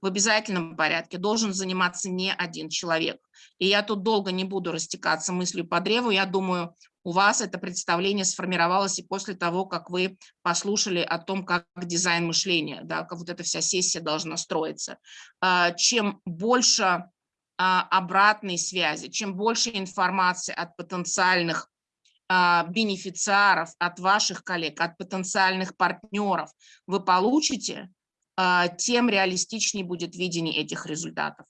в обязательном порядке должен заниматься не один человек. И я тут долго не буду растекаться мыслью по древу. Я думаю, у вас это представление сформировалось и после того, как вы послушали о том, как дизайн мышления, да, как вот эта вся сессия должна строиться. А, чем больше а, обратной связи, чем больше информации от потенциальных а, бенефициаров, от ваших коллег, от потенциальных партнеров вы получите, тем реалистичнее будет видение этих результатов.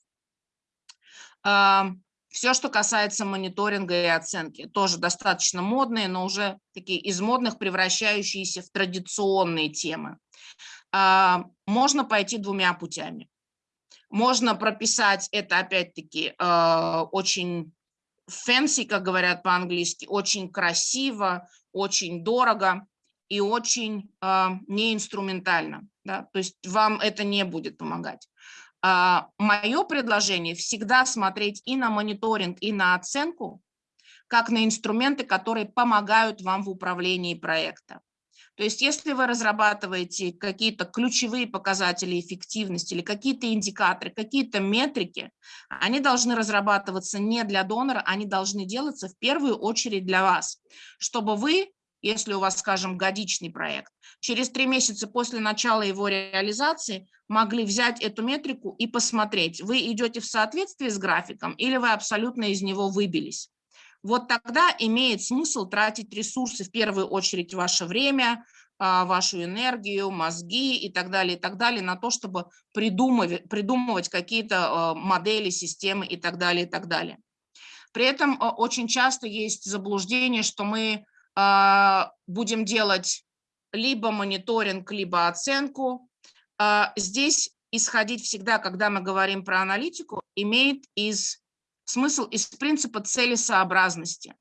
А, Все, что касается мониторинга и оценки, тоже достаточно модные, но уже такие из модных превращающиеся в традиционные темы. А, можно пойти двумя путями. Можно прописать это, опять-таки, очень fancy, как говорят по-английски, очень красиво, очень дорого и очень неинструментально да, то есть вам это не будет помогать. А, мое предложение всегда смотреть и на мониторинг, и на оценку, как на инструменты, которые помогают вам в управлении проекта. То есть если вы разрабатываете какие-то ключевые показатели эффективности или какие-то индикаторы, какие-то метрики, они должны разрабатываться не для донора, они должны делаться в первую очередь для вас, чтобы вы если у вас, скажем, годичный проект, через три месяца после начала его реализации могли взять эту метрику и посмотреть, вы идете в соответствии с графиком или вы абсолютно из него выбились. вот тогда имеет смысл тратить ресурсы, в первую очередь ваше время, а, вашу энергию, мозги и так далее, и так далее, на то, чтобы придумывать, придумывать какие-то а, модели, системы и так далее, и так далее. При этом а, очень часто есть заблуждение, что мы будем делать либо мониторинг, либо оценку. Здесь исходить всегда, когда мы говорим про аналитику, имеет из, смысл из принципа целесообразности.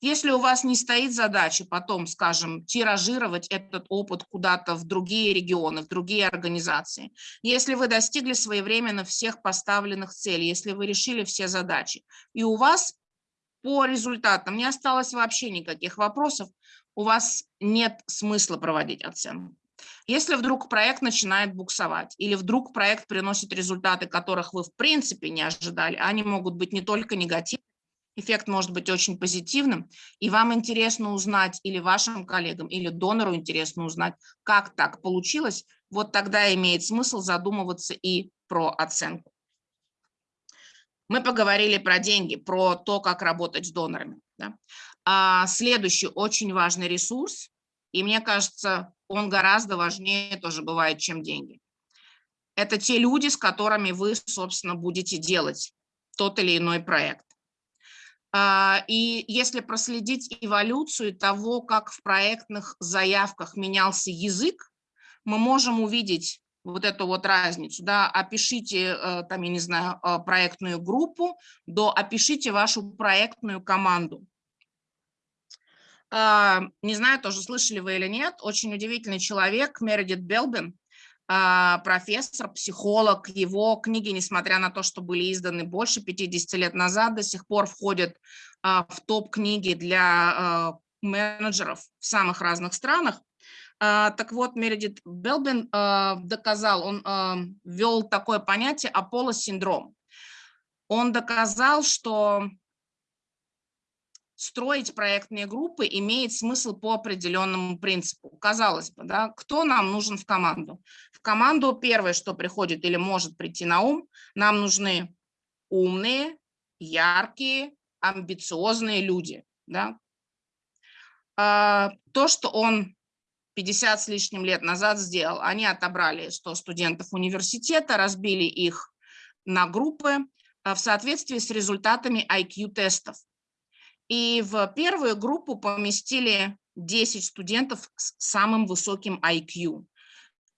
Если у вас не стоит задача потом, скажем, тиражировать этот опыт куда-то в другие регионы, в другие организации, если вы достигли своевременно всех поставленных целей, если вы решили все задачи, и у вас по результатам не осталось вообще никаких вопросов, у вас нет смысла проводить оценку. Если вдруг проект начинает буксовать, или вдруг проект приносит результаты, которых вы в принципе не ожидали, они могут быть не только негативными, эффект может быть очень позитивным, и вам интересно узнать, или вашим коллегам, или донору интересно узнать, как так получилось, вот тогда имеет смысл задумываться и про оценку. Мы поговорили про деньги, про то, как работать с донорами. Да? А следующий очень важный ресурс, и мне кажется, он гораздо важнее тоже бывает, чем деньги. Это те люди, с которыми вы, собственно, будете делать тот или иной проект. А, и если проследить эволюцию того, как в проектных заявках менялся язык, мы можем увидеть вот эту вот разницу, да, опишите, э, там, я не знаю, э, проектную группу, до опишите вашу проектную команду. А, не знаю, тоже слышали вы или нет, очень удивительный человек, Мередит Белбин, а, профессор, психолог. Его книги, несмотря на то, что были изданы больше 50 лет назад, до сих пор входят а, в топ-книги для а, менеджеров в самых разных странах. Так вот, Мередит Белбин доказал, он ввел такое понятие Аполло-синдром. Он доказал, что строить проектные группы имеет смысл по определенному принципу. Казалось бы, да, кто нам нужен в команду? В команду первое, что приходит или может прийти на ум, нам нужны умные, яркие, амбициозные люди. Да? А, то, что он 50 с лишним лет назад сделал, они отобрали 100 студентов университета, разбили их на группы а, в соответствии с результатами IQ-тестов. И в первую группу поместили 10 студентов с самым высоким IQ.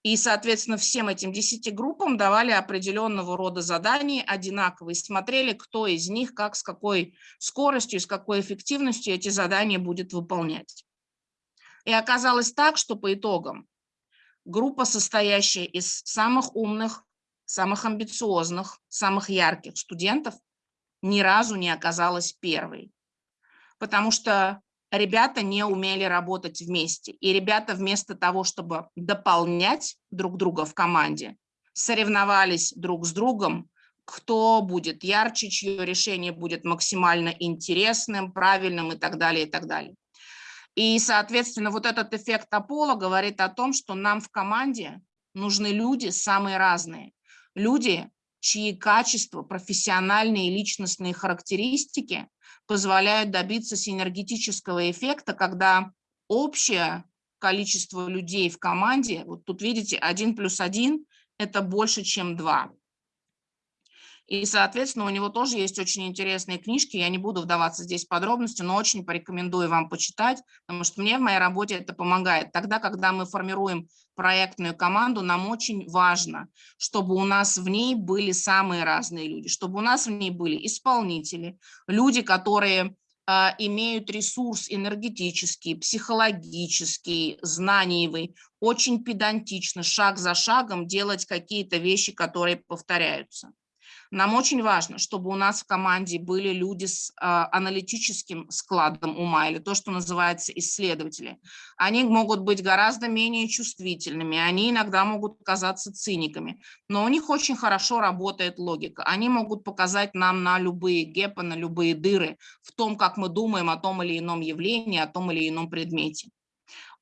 И, соответственно, всем этим 10 группам давали определенного рода задания одинаковые, смотрели, кто из них, как, с какой скоростью, с какой эффективностью эти задания будет выполнять. И оказалось так, что по итогам группа, состоящая из самых умных, самых амбициозных, самых ярких студентов, ни разу не оказалась первой потому что ребята не умели работать вместе. И ребята вместо того, чтобы дополнять друг друга в команде, соревновались друг с другом, кто будет ярче, чье решение будет максимально интересным, правильным и так далее, и так далее. И, соответственно, вот этот эффект Аполло говорит о том, что нам в команде нужны люди самые разные. Люди, чьи качества, профессиональные и личностные характеристики позволяют добиться синергетического эффекта, когда общее количество людей в команде, вот тут видите, один плюс один – это больше, чем два. И, соответственно, у него тоже есть очень интересные книжки. Я не буду вдаваться здесь в подробности, но очень порекомендую вам почитать, потому что мне в моей работе это помогает. Тогда, когда мы формируем проектную команду, нам очень важно, чтобы у нас в ней были самые разные люди, чтобы у нас в ней были исполнители, люди, которые а, имеют ресурс энергетический, психологический, знаниевый, очень педантично, шаг за шагом делать какие-то вещи, которые повторяются. Нам очень важно, чтобы у нас в команде были люди с а, аналитическим складом ума, или то, что называется исследователи. Они могут быть гораздо менее чувствительными, они иногда могут казаться циниками, но у них очень хорошо работает логика. Они могут показать нам на любые гепы, на любые дыры в том, как мы думаем о том или ином явлении, о том или ином предмете.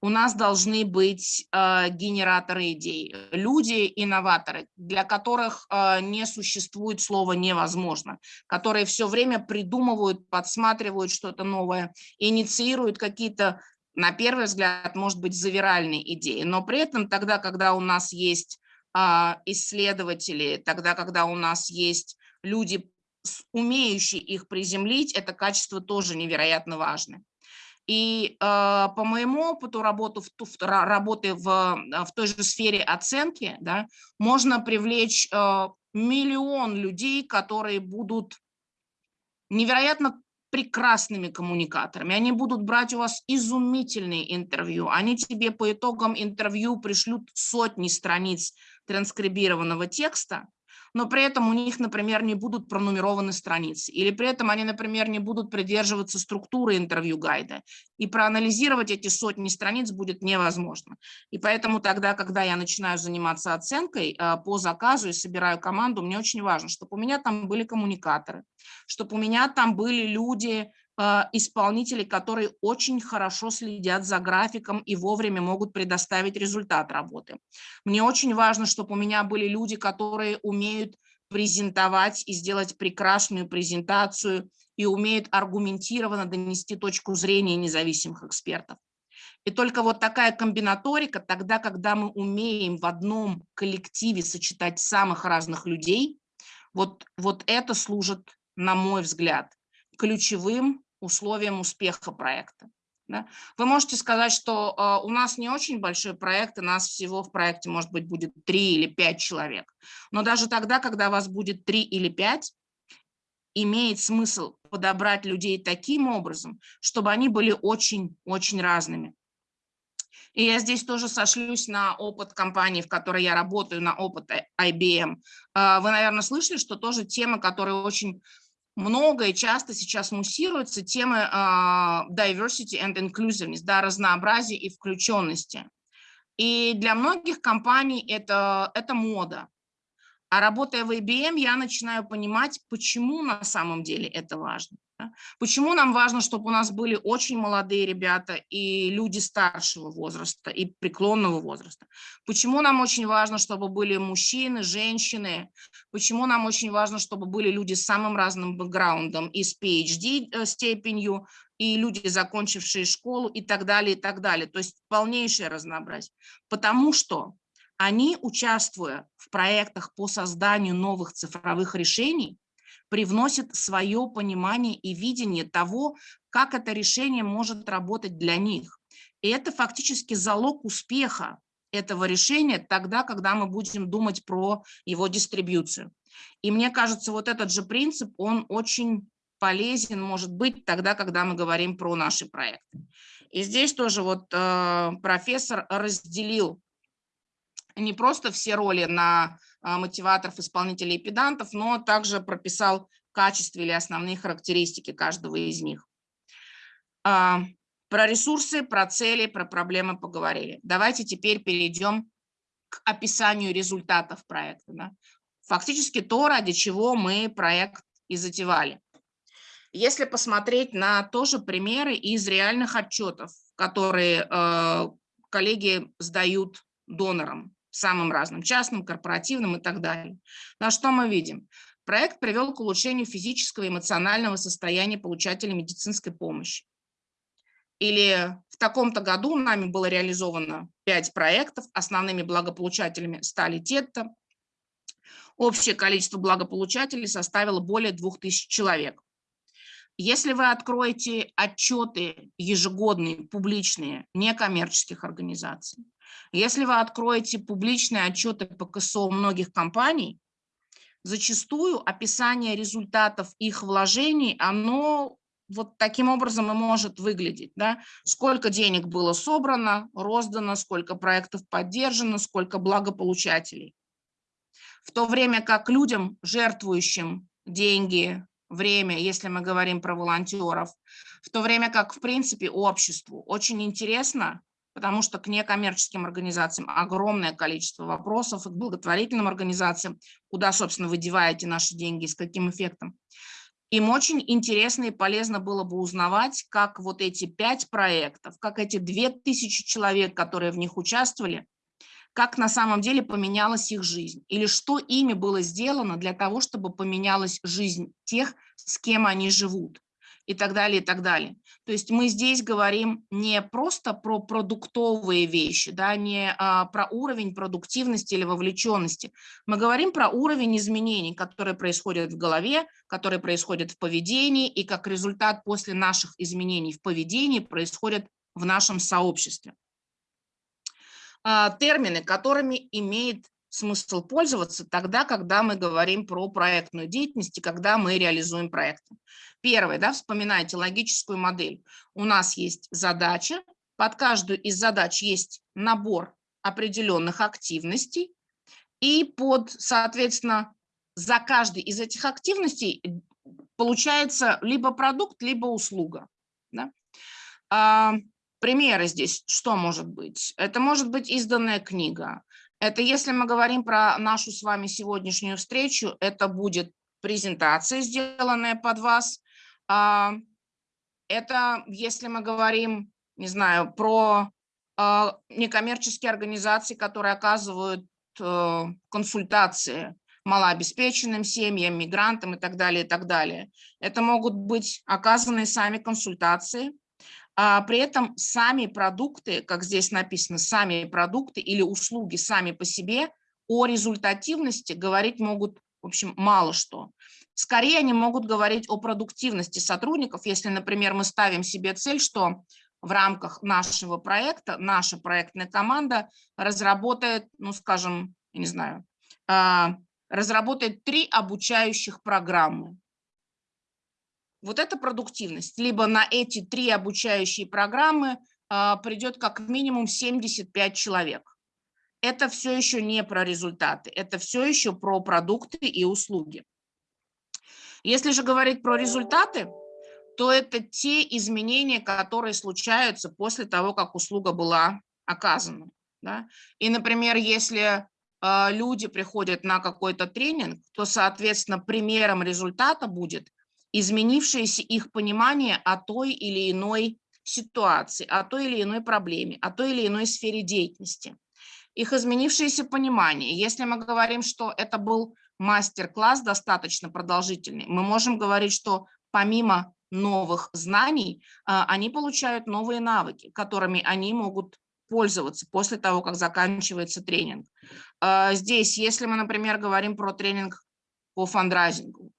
У нас должны быть э, генераторы идей, люди-инноваторы, для которых э, не существует слова «невозможно», которые все время придумывают, подсматривают что-то новое, инициируют какие-то, на первый взгляд, может быть, завиральные идеи, но при этом тогда, когда у нас есть э, исследователи, тогда, когда у нас есть люди, умеющие их приземлить, это качество тоже невероятно важно. И э, по моему опыту работы в, в, работы в, в той же сфере оценки да, можно привлечь э, миллион людей, которые будут невероятно прекрасными коммуникаторами. Они будут брать у вас изумительные интервью. Они тебе по итогам интервью пришлют сотни страниц транскрибированного текста, но при этом у них, например, не будут пронумерованы страницы, или при этом они, например, не будут придерживаться структуры интервью-гайда, и проанализировать эти сотни страниц будет невозможно. И поэтому тогда, когда я начинаю заниматься оценкой а, по заказу и собираю команду, мне очень важно, чтобы у меня там были коммуникаторы, чтобы у меня там были люди, исполнителей, которые очень хорошо следят за графиком и вовремя могут предоставить результат работы. Мне очень важно, чтобы у меня были люди, которые умеют презентовать и сделать прекрасную презентацию и умеют аргументированно донести точку зрения независимых экспертов. И только вот такая комбинаторика, тогда, когда мы умеем в одном коллективе сочетать самых разных людей, вот, вот это служит, на мой взгляд, ключевым условиям успеха проекта. Да? Вы можете сказать, что э, у нас не очень большой проект, и нас всего в проекте, может быть, будет 3 или 5 человек. Но даже тогда, когда вас будет 3 или 5, имеет смысл подобрать людей таким образом, чтобы они были очень-очень разными. И я здесь тоже сошлюсь на опыт компании, в которой я работаю, на опыт IBM. Э, вы, наверное, слышали, что тоже тема, которая очень много и часто сейчас муссируются темы uh, diversity and inclusiveness, да, разнообразия и включенности. И для многих компаний это, это мода. А работая в IBM, я начинаю понимать, почему на самом деле это важно. Почему нам важно, чтобы у нас были очень молодые ребята и люди старшего возраста и преклонного возраста? Почему нам очень важно, чтобы были мужчины, женщины? Почему нам очень важно, чтобы были люди с самым разным бэкграундом и с PhD э, степенью, и люди, закончившие школу и так далее, и так далее. То есть полнейшее разнообразие. Потому что они, участвуя в проектах по созданию новых цифровых решений, привносит свое понимание и видение того, как это решение может работать для них. И это фактически залог успеха этого решения тогда, когда мы будем думать про его дистрибьюцию. И мне кажется, вот этот же принцип, он очень полезен, может быть, тогда, когда мы говорим про наши проекты. И здесь тоже вот э, профессор разделил не просто все роли на мотиваторов, исполнителей и педантов, но также прописал качество или основные характеристики каждого из них. А, про ресурсы, про цели, про проблемы поговорили. Давайте теперь перейдем к описанию результатов проекта. Да? Фактически то, ради чего мы проект и затевали. Если посмотреть на тоже примеры из реальных отчетов, которые э, коллеги сдают донорам, самым разным, частным, корпоративным и так далее. На что мы видим? Проект привел к улучшению физического и эмоционального состояния получателей медицинской помощи. Или в таком-то году нами было реализовано 5 проектов, основными благополучателями стали те-то. Общее количество благополучателей составило более 2000 человек. Если вы откроете отчеты ежегодные, публичные, некоммерческих организаций, если вы откроете публичные отчеты по КСО многих компаний, зачастую описание результатов их вложений, оно вот таким образом и может выглядеть. Да? Сколько денег было собрано, роздано, сколько проектов поддержано, сколько благополучателей. В то время как людям, жертвующим деньги, время, если мы говорим про волонтеров, в то время как, в принципе, обществу очень интересно потому что к некоммерческим организациям огромное количество вопросов, и к благотворительным организациям, куда, собственно, вы деваете наши деньги, с каким эффектом. им очень интересно и полезно было бы узнавать, как вот эти пять проектов, как эти две тысячи человек, которые в них участвовали, как на самом деле поменялась их жизнь, или что ими было сделано для того, чтобы поменялась жизнь тех, с кем они живут и так далее, и так далее. То есть мы здесь говорим не просто про продуктовые вещи, да, не а, про уровень продуктивности или вовлеченности. Мы говорим про уровень изменений, которые происходят в голове, которые происходят в поведении, и как результат после наших изменений в поведении происходят в нашем сообществе. А, термины, которыми имеет смысл пользоваться тогда, когда мы говорим про проектную деятельность и когда мы реализуем проекты. Первое, да, вспоминайте логическую модель. У нас есть задача, под каждую из задач есть набор определенных активностей, и под, соответственно, за каждой из этих активностей получается либо продукт, либо услуга. Да? А, примеры здесь что может быть? Это может быть изданная книга, это если мы говорим про нашу с вами сегодняшнюю встречу, это будет презентация, сделанная под вас. А, это если мы говорим, не знаю, про а, некоммерческие организации, которые оказывают э, консультации малообеспеченным семьям, мигрантам и так далее, и так далее. Это могут быть оказанные сами консультации, а при этом сами продукты, как здесь написано, сами продукты или услуги сами по себе о результативности говорить могут, в общем, мало что. Скорее они могут говорить о продуктивности сотрудников, если, например, мы ставим себе цель, что в рамках нашего проекта наша проектная команда разработает, ну, скажем, я не знаю, а, разработает три обучающих программы вот эта продуктивность. Либо на эти три обучающие программы а, придет как минимум 75 человек. Это все еще не про результаты, это все еще про продукты и услуги. Если же говорить про результаты, то это те изменения, которые случаются после того, как услуга была оказана. Да? И, например, если э, люди приходят на какой-то тренинг, то, соответственно, примером результата будет изменившееся их понимание о той или иной ситуации, о той или иной проблеме, о той или иной сфере деятельности. Их изменившееся понимание. Если мы говорим, что это был мастер-класс достаточно продолжительный, мы можем говорить, что помимо новых знаний, а, они получают новые навыки, которыми они могут пользоваться после того, как заканчивается тренинг. А, здесь, если мы, например, говорим про тренинг по фандрайзингу,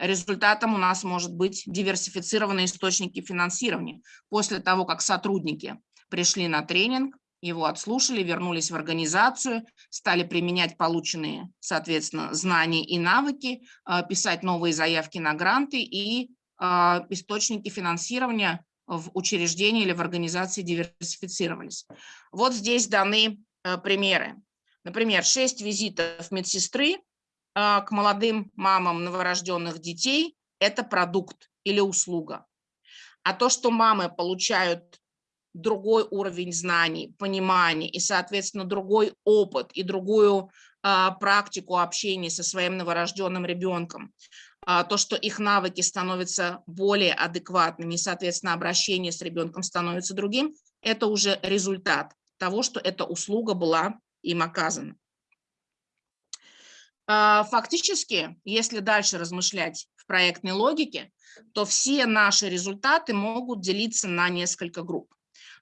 Результатом у нас может быть диверсифицированные источники финансирования. После того, как сотрудники пришли на тренинг, его отслушали, вернулись в организацию, стали применять полученные, соответственно, знания и навыки, а, писать новые заявки на гранты и а, источники финансирования в учреждении или в организации диверсифицировались. Вот здесь даны а, примеры. Например, 6 визитов медсестры к молодым мамам новорожденных детей – это продукт или услуга. А то, что мамы получают другой уровень знаний, понимания и, соответственно, другой опыт и другую а, практику общения со своим новорожденным ребенком, а, то, что их навыки становятся более адекватными, соответственно, обращение с ребенком становится другим, это уже результат того, что эта услуга была им оказана. А, фактически, если дальше размышлять в проектной логике, то все наши результаты могут делиться на несколько групп.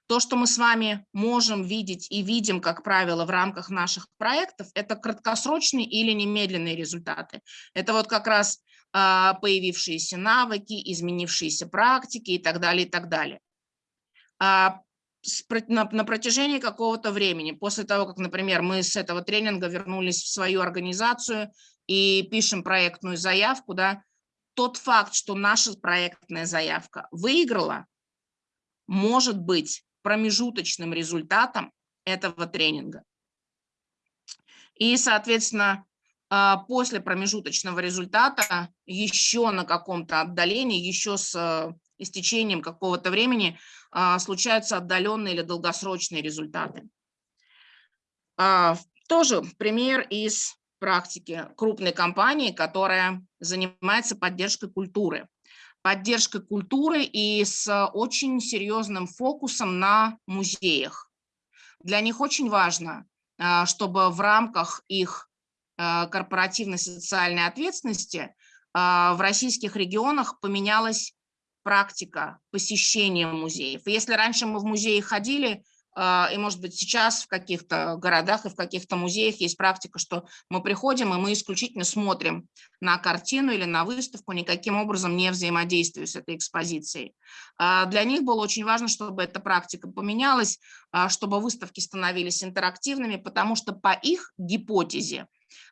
То, что мы с вами можем видеть и видим, как правило, в рамках наших проектов, это краткосрочные или немедленные результаты. Это вот как раз а, появившиеся навыки, изменившиеся практики и так далее, и так далее. На, протяжении какого-то времени, после того, как, например, мы с этого тренинга вернулись в свою организацию и пишем проектную заявку, да, тот факт, что наша проектная заявка выиграла, может быть промежуточным результатом этого тренинга. И, соответственно, а, после промежуточного результата еще на каком-то отдалении, еще с э, истечением какого-то времени случаются отдаленные или долгосрочные результаты. А, тоже пример из практики крупной компании, которая занимается поддержкой культуры. Поддержкой культуры и с очень серьезным фокусом на музеях. Для них очень важно, а, чтобы в рамках их а, корпоративной социальной ответственности а, в российских регионах поменялась практика посещения музеев. если раньше мы в музеи ходили, а, и, может быть, сейчас в каких-то городах и в каких-то музеях есть практика, что мы приходим, и мы исключительно смотрим на картину или на выставку, никаким образом не взаимодействуя с этой экспозицией. А, для них было очень важно, чтобы эта практика поменялась, а, чтобы выставки становились интерактивными, потому что по их гипотезе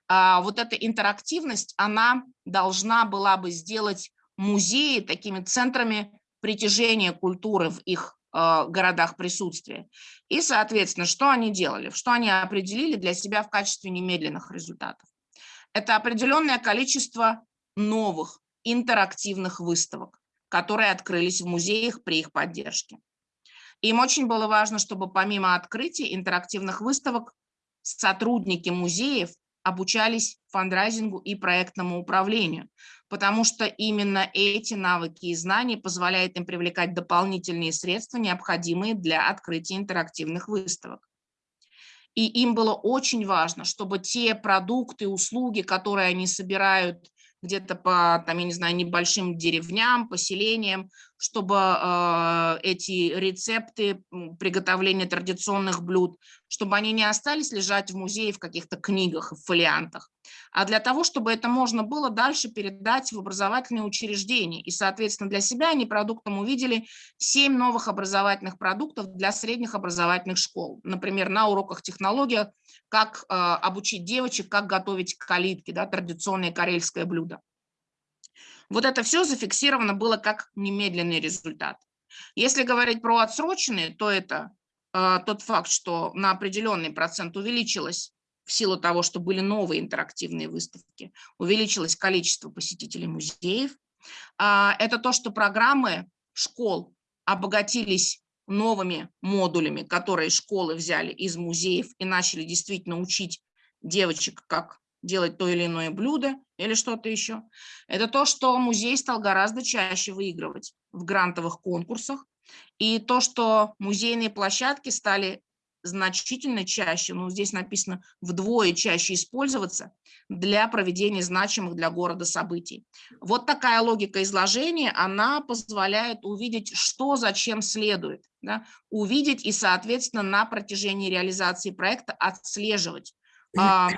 вот эта интерактивность, она должна была бы сделать музеи такими центрами притяжения культуры в их Э, городах присутствия. И, соответственно, что они делали, что они определили для себя в качестве немедленных результатов. Это определенное количество новых интерактивных выставок, которые открылись в музеях при их поддержке. Им очень было важно, чтобы помимо открытия интерактивных выставок сотрудники музеев обучались фандрайзингу и проектному управлению, потому что именно эти навыки и знания позволяют им привлекать дополнительные средства, необходимые для открытия интерактивных выставок. И им было очень важно, чтобы те продукты, услуги, которые они собирают где-то по, там, я не знаю, небольшим деревням, поселениям, чтобы э, эти рецепты приготовления традиционных блюд, чтобы они не остались лежать в музее в каких-то книгах, в фолиантах, а для того, чтобы это можно было дальше передать в образовательные учреждения. И, соответственно, для себя они продуктом увидели 7 новых образовательных продуктов для средних образовательных школ. Например, на уроках технологии, как э, обучить девочек, как готовить калитки, да, традиционное карельское блюдо. Вот это все зафиксировано было как немедленный результат. Если говорить про отсроченные, то это э, тот факт, что на определенный процент увеличилось в силу того, что были новые интерактивные выставки, увеличилось количество посетителей музеев. А, это то, что программы школ обогатились новыми модулями, которые школы взяли из музеев и начали действительно учить девочек, как делать то или иное блюдо или что-то еще. Это то, что музей стал гораздо чаще выигрывать в грантовых конкурсах. И то, что музейные площадки стали значительно чаще, ну здесь написано вдвое чаще использоваться для проведения значимых для города событий. Вот такая логика изложения, она позволяет увидеть, что зачем следует, да? увидеть и, соответственно, на протяжении реализации проекта отслеживать, а,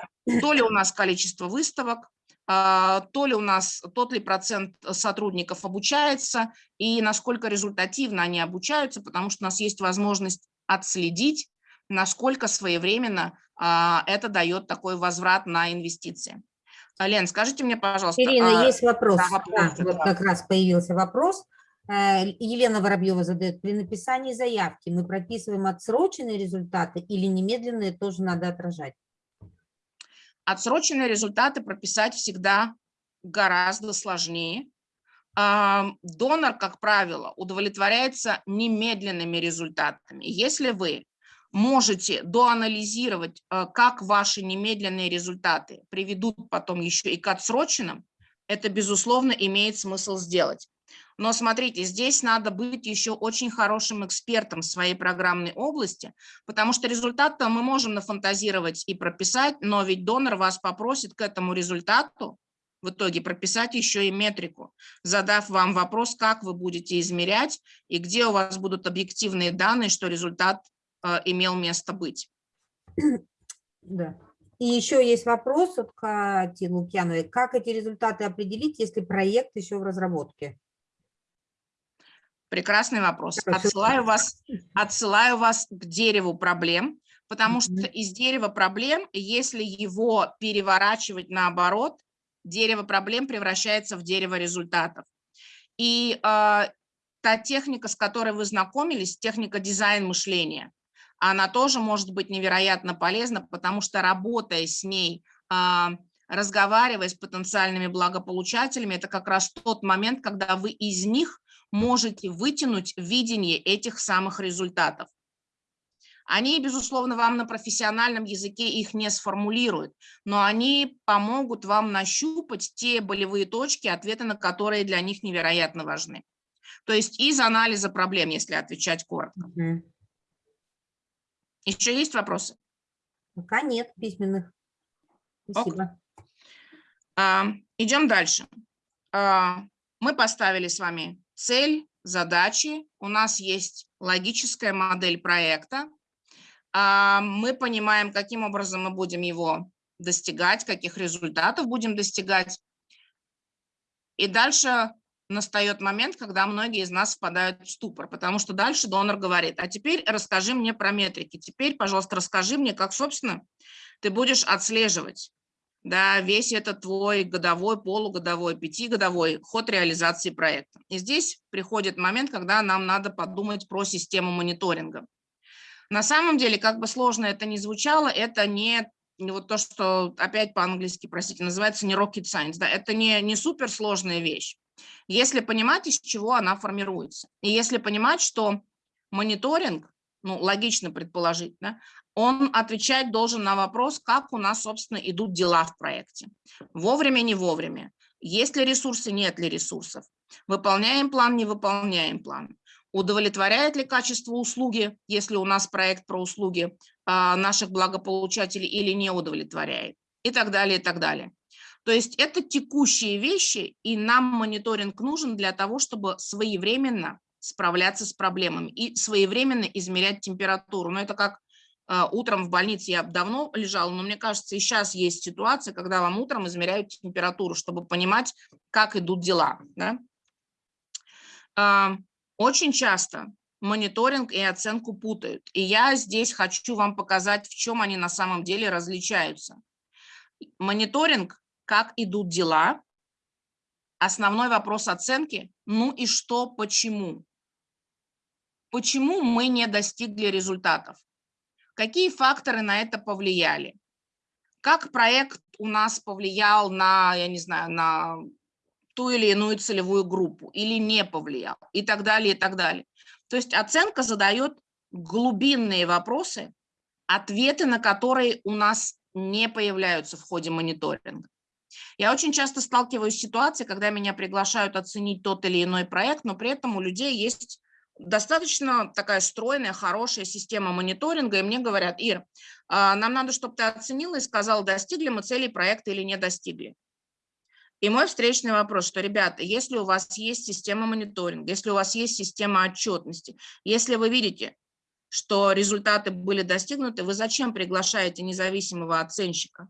то ли у нас количество выставок, а, то ли у нас, тот ли процент сотрудников обучается и насколько результативно они обучаются, потому что у нас есть возможность отследить, насколько своевременно а, это дает такой возврат на инвестиции. Лен, скажите мне, пожалуйста. Ирина, есть вопрос. Да, вопрос да, вот как раз появился вопрос. Э, Елена Воробьева задает, при написании заявки мы прописываем отсроченные результаты или немедленные тоже надо отражать? Отсроченные результаты прописать всегда гораздо сложнее. Донор, как правило, удовлетворяется немедленными результатами. Если вы можете доанализировать, э, как ваши немедленные результаты приведут потом еще и к отсроченным, это, безусловно, имеет смысл сделать. Но смотрите, здесь надо быть еще очень хорошим экспертом в своей программной области, потому что результат-то мы можем нафантазировать и прописать, но ведь донор вас попросит к этому результату в итоге прописать еще и метрику, задав вам вопрос, как вы будете измерять и где у вас будут объективные данные, что результат имел место быть. Да. И еще есть вопрос от Кати Лукьяновой. Как эти результаты определить, если проект еще в разработке? Прекрасный вопрос. Отсылаю вас, отсылаю вас к дереву проблем, потому что из дерева проблем, если его переворачивать наоборот, дерево проблем превращается в дерево результатов. И э, та техника, с которой вы знакомились, техника дизайн мышления, она тоже может быть невероятно полезна, потому что работая с ней, э, разговаривая с потенциальными благополучателями, это как раз тот момент, когда вы из них можете вытянуть видение этих самых результатов. Они, безусловно, вам на профессиональном языке их не сформулируют, но они помогут вам нащупать те болевые точки, ответы на которые для них невероятно важны. То есть из анализа проблем, если отвечать коротко. Угу. Еще есть вопросы? Пока нет письменных. Спасибо. А, идем дальше. А, мы поставили с вами цель, задачи. У нас есть логическая модель проекта. А, мы понимаем, каким образом мы будем его достигать, каких результатов будем достигать. И дальше настает момент, когда многие из нас впадают в ступор, потому что дальше донор говорит, а теперь расскажи мне про метрики, теперь, пожалуйста, расскажи мне, как, собственно, ты будешь отслеживать да, весь этот твой годовой, полугодовой, пятигодовой ход реализации проекта. И здесь приходит момент, когда нам надо подумать про систему мониторинга. На самом деле, как бы сложно это ни звучало, это не вот то, что опять по-английски, простите, называется не rocket science, да, это не, не суперсложная вещь если понимать, из чего она формируется. И если понимать, что мониторинг, ну, логично предположить, да, он отвечать должен на вопрос, как у нас, собственно, идут дела в проекте. Вовремя, не вовремя. Есть ли ресурсы, нет ли ресурсов. Выполняем план, не выполняем план. Удовлетворяет ли качество услуги, если у нас проект про услуги а, наших благополучателей или не удовлетворяет. И так далее, и так далее. То есть это текущие вещи, и нам мониторинг нужен для того, чтобы своевременно справляться с проблемами и своевременно измерять температуру. Но это как э, утром в больнице я давно лежала, но мне кажется, и сейчас есть ситуация, когда вам утром измеряют температуру, чтобы понимать, как идут дела. Да? Э, очень часто мониторинг и оценку путают. И я здесь хочу вам показать, в чем они на самом деле различаются. Мониторинг как идут дела, основной вопрос оценки, ну и что, почему. Почему мы не достигли результатов? Какие факторы на это повлияли? Как проект у нас повлиял на, я не знаю, на ту или иную целевую группу или не повлиял и так далее, и так далее. То есть оценка задает глубинные вопросы, ответы на которые у нас не появляются в ходе мониторинга. Я очень часто сталкиваюсь с ситуацией, когда меня приглашают оценить тот или иной проект, но при этом у людей есть достаточно такая стройная, хорошая система мониторинга, и мне говорят, Ир, а, нам надо, чтобы ты оценила и сказал, достигли мы целей проекта или не достигли. И мой встречный вопрос, что, ребята, если у вас есть система мониторинга, если у вас есть система отчетности, если вы видите, что результаты были достигнуты, вы зачем приглашаете независимого оценщика?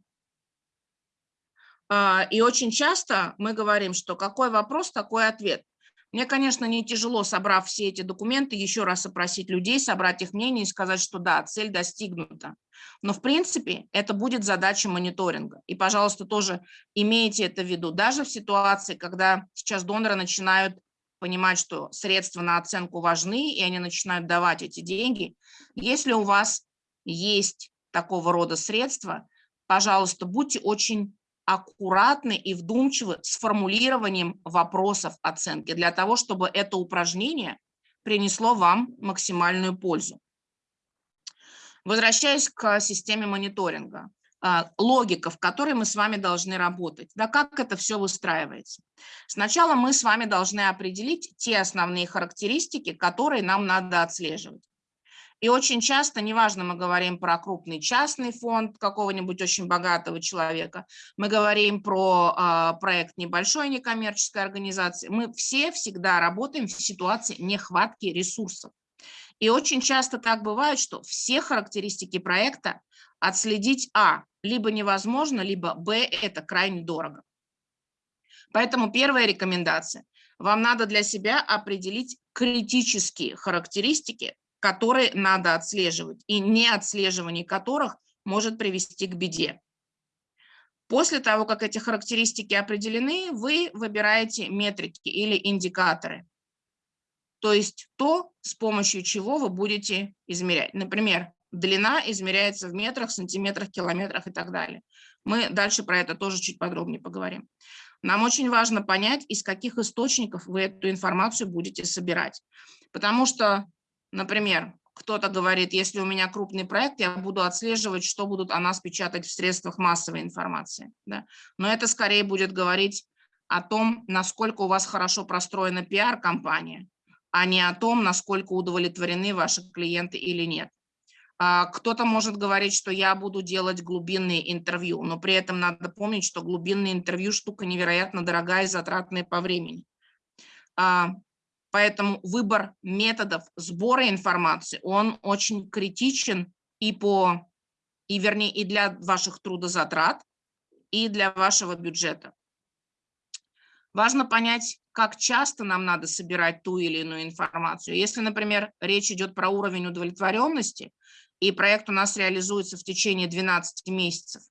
А, и очень часто мы говорим, что какой вопрос, такой ответ. Мне, конечно, не тяжело, собрав все эти документы, еще раз опросить людей, собрать их мнение и сказать, что да, цель достигнута. Но, в принципе, это будет задача мониторинга. И, пожалуйста, тоже имейте это в виду. Даже в ситуации, когда сейчас доноры начинают понимать, что средства на оценку важны, и они начинают давать эти деньги, если у вас есть такого рода средства, пожалуйста, будьте очень аккуратны и вдумчивы с формулированием вопросов оценки для того, чтобы это упражнение принесло вам максимальную пользу. Возвращаясь к системе мониторинга, а, логика, в которой мы с вами должны работать. Да, как это все выстраивается? Сначала мы с вами должны определить те основные характеристики, которые нам надо отслеживать. И очень часто, неважно, мы говорим про крупный частный фонд какого-нибудь очень богатого человека, мы говорим про э, проект небольшой некоммерческой организации, мы все всегда работаем в ситуации нехватки ресурсов. И очень часто так бывает, что все характеристики проекта отследить А либо невозможно, либо Б это крайне дорого. Поэтому первая рекомендация. Вам надо для себя определить критические характеристики, которые надо отслеживать, и неотслеживание которых может привести к беде. После того, как эти характеристики определены, вы выбираете метрики или индикаторы. То есть то, с помощью чего вы будете измерять. Например, длина измеряется в метрах, сантиметрах, километрах и так далее. Мы дальше про это тоже чуть подробнее поговорим. Нам очень важно понять, из каких источников вы эту информацию будете собирать. Потому что Например, кто-то говорит, если у меня крупный проект, я буду отслеживать, что будут о нас печатать в средствах массовой информации. Да? Но это скорее будет говорить о том, насколько у вас хорошо простроена пиар-компания, а не о том, насколько удовлетворены ваши клиенты или нет. А, кто-то может говорить, что я буду делать глубинные интервью, но при этом надо помнить, что глубинные интервью штука невероятно дорогая и затратная по времени. Поэтому выбор методов сбора информации, он очень критичен и по, и вернее, и для ваших трудозатрат, и для вашего бюджета. Важно понять, как часто нам надо собирать ту или иную информацию. Если, например, речь идет про уровень удовлетворенности, и проект у нас реализуется в течение 12 месяцев,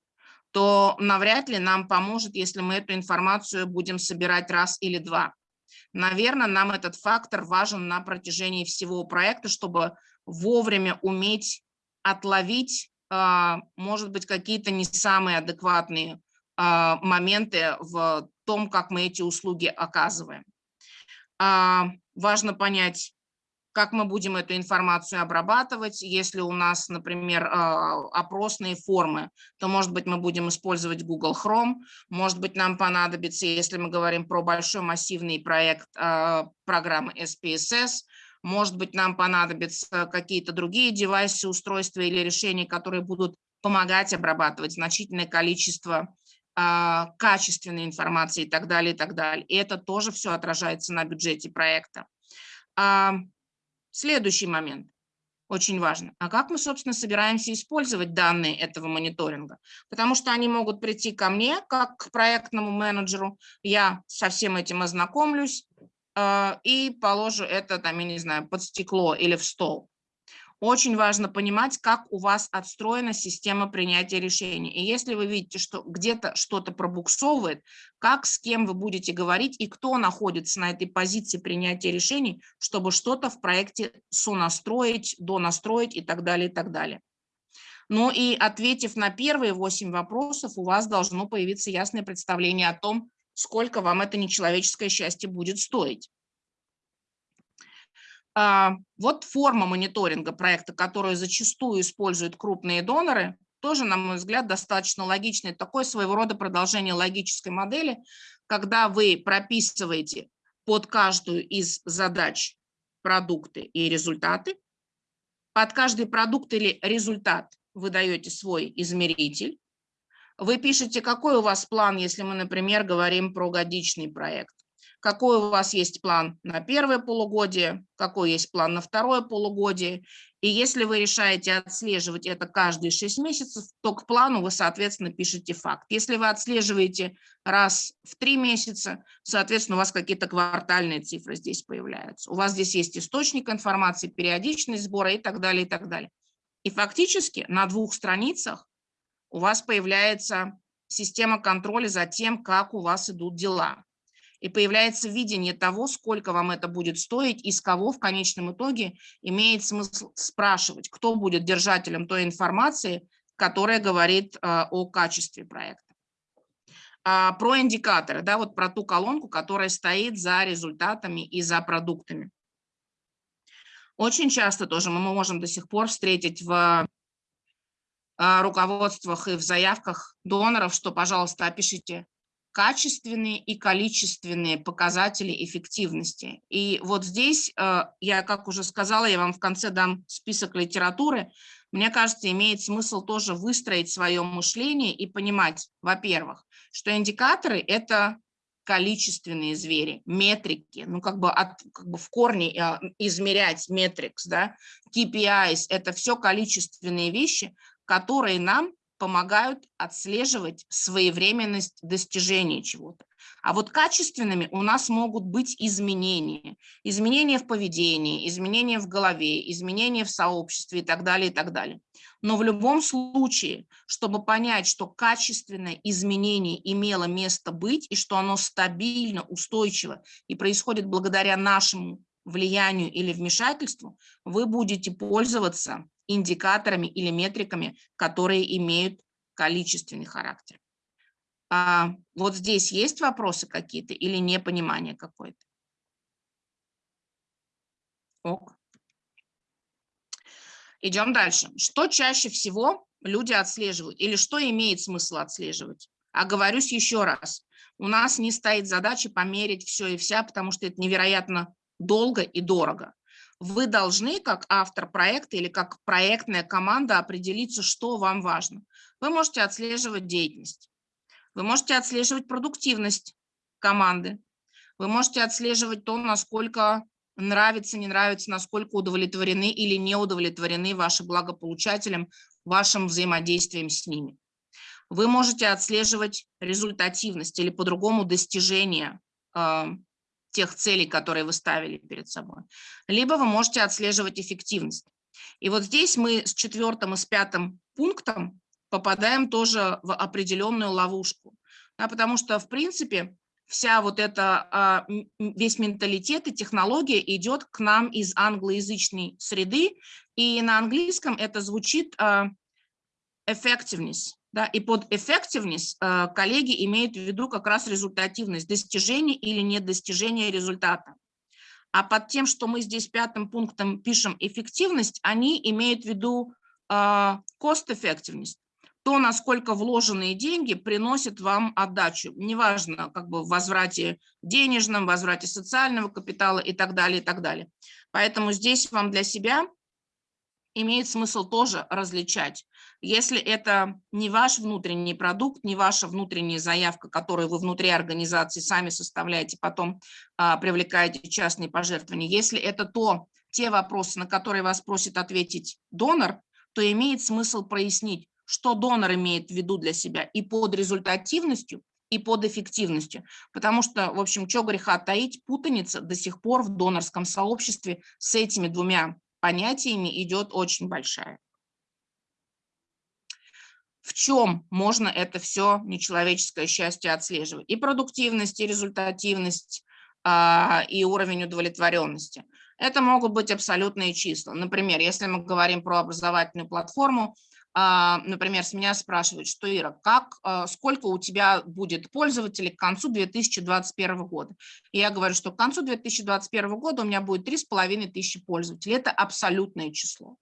то навряд ли нам поможет, если мы эту информацию будем собирать раз или два. Наверное, нам этот фактор важен на протяжении всего проекта, чтобы вовремя уметь отловить, а, может быть, какие-то не самые адекватные а, моменты в том, как мы эти услуги оказываем. А, важно понять, как мы будем эту информацию обрабатывать. Если у нас, например, а, опросные формы, то, может быть, мы будем использовать Google Chrome, может быть, нам понадобится, если мы говорим про большой массивный проект а, программы SPSS, может быть, нам понадобятся какие-то другие девайсы, устройства или решения, которые будут помогать обрабатывать значительное количество а, качественной информации и так далее, и так далее. И это тоже все отражается на бюджете проекта. Следующий момент, очень важно. А как мы, собственно, собираемся использовать данные этого мониторинга? Потому что они могут прийти ко мне, как к проектному менеджеру, я со всем этим ознакомлюсь э, и положу это, там, я не знаю, под стекло или в стол. Очень важно понимать, как у вас отстроена система принятия решений. И если вы видите, что где-то что-то пробуксовывает, как, с кем вы будете говорить и кто находится на этой позиции принятия решений, чтобы что-то в проекте сонастроить, донастроить и так далее, и так далее. Ну и ответив на первые 8 вопросов, у вас должно появиться ясное представление о том, сколько вам это нечеловеческое счастье будет стоить. А, вот форма мониторинга проекта, которую зачастую используют крупные доноры, тоже, на мой взгляд, достаточно логичный. Такое своего рода продолжение логической модели, когда вы прописываете под каждую из задач продукты и результаты. Под каждый продукт или результат вы даете свой измеритель. Вы пишете, какой у вас план, если мы, например, говорим про годичный проект какой у вас есть план на первое полугодие, какой есть план на второе полугодие. И если вы решаете отслеживать это каждые 6 месяцев, то к плану вы, соответственно, пишете факт. Если вы отслеживаете раз в 3 месяца, соответственно, у вас какие-то квартальные цифры здесь появляются. У вас здесь есть источник информации, периодичность сбора и так далее, и так далее. И фактически на двух страницах у вас появляется система контроля за тем, как у вас идут дела и появляется видение того, сколько вам это будет стоить и с кого в конечном итоге имеет смысл спрашивать, кто будет держателем той информации, которая говорит э, о качестве проекта. А, про индикаторы, да, вот про ту колонку, которая стоит за результатами и за продуктами. Очень часто тоже мы можем до сих пор встретить в э, руководствах и в заявках доноров, что, пожалуйста, опишите качественные и количественные показатели эффективности. И вот здесь, э, я, как уже сказала, я вам в конце дам список литературы, мне кажется, имеет смысл тоже выстроить свое мышление и понимать, во-первых, что индикаторы – это количественные звери, метрики, ну как бы, от, как бы в корне э, измерять метрикс, да, KPIs – это все количественные вещи, которые нам помогают отслеживать своевременность достижения чего-то. А вот качественными у нас могут быть изменения. Изменения в поведении, изменения в голове, изменения в сообществе и так далее, и так далее. Но в любом случае, чтобы понять, что качественное изменение имело место быть и что оно стабильно, устойчиво и происходит благодаря нашему влиянию или вмешательству, вы будете пользоваться индикаторами или метриками, которые имеют количественный характер. А вот здесь есть вопросы какие-то или непонимание какое-то? Ок. Идем дальше. Что чаще всего люди отслеживают или что имеет смысл отслеживать? Оговорюсь еще раз. У нас не стоит задача померить все и вся, потому что это невероятно долго и дорого. Вы должны, как автор проекта или как проектная команда, определиться, что вам важно. Вы можете отслеживать деятельность, вы можете отслеживать продуктивность команды, вы можете отслеживать то, насколько нравится, не нравится, насколько удовлетворены или не удовлетворены ваши благополучателям вашим взаимодействием с ними. Вы можете отслеживать результативность или по-другому достижение э, тех целей, которые вы ставили перед собой. Либо вы можете отслеживать эффективность. И вот здесь мы с четвертым и с пятым пунктом попадаем тоже в определенную ловушку. Да, потому что, в принципе, вся вот эта, а, весь менталитет и технология идет к нам из англоязычной среды, и на английском это звучит а, effectiveness, да, и под effectiveness а, коллеги имеют в виду как раз результативность, достижение или недостижение результата. А под тем, что мы здесь пятым пунктом пишем эффективность, они имеют в виду effectiveness, то, насколько вложенные деньги приносят вам отдачу. Неважно, как бы в возврате денежном, возврате социального капитала и так далее, и так далее. Поэтому здесь вам для себя имеет смысл тоже различать. Если это не ваш внутренний продукт, не ваша внутренняя заявка, которую вы внутри организации сами составляете, потом а, привлекаете частные пожертвования, если это то, те вопросы, на которые вас просит ответить донор, то имеет смысл прояснить, что донор имеет в виду для себя и под результативностью, и под эффективностью. Потому что, в общем, что греха таить, путаница до сих пор в донорском сообществе с этими двумя понятиями идет очень большая. В чем можно это все нечеловеческое счастье отслеживать? И продуктивность, и результативность, а, и уровень удовлетворенности. Это могут быть абсолютные числа. Например, если мы говорим про образовательную платформу, а, например, с меня спрашивают, что, Ира, как, а, сколько у тебя будет пользователей к концу 2021 года? И я говорю, что к концу 2021 года у меня будет 3,5 тысячи пользователей. Это абсолютное число.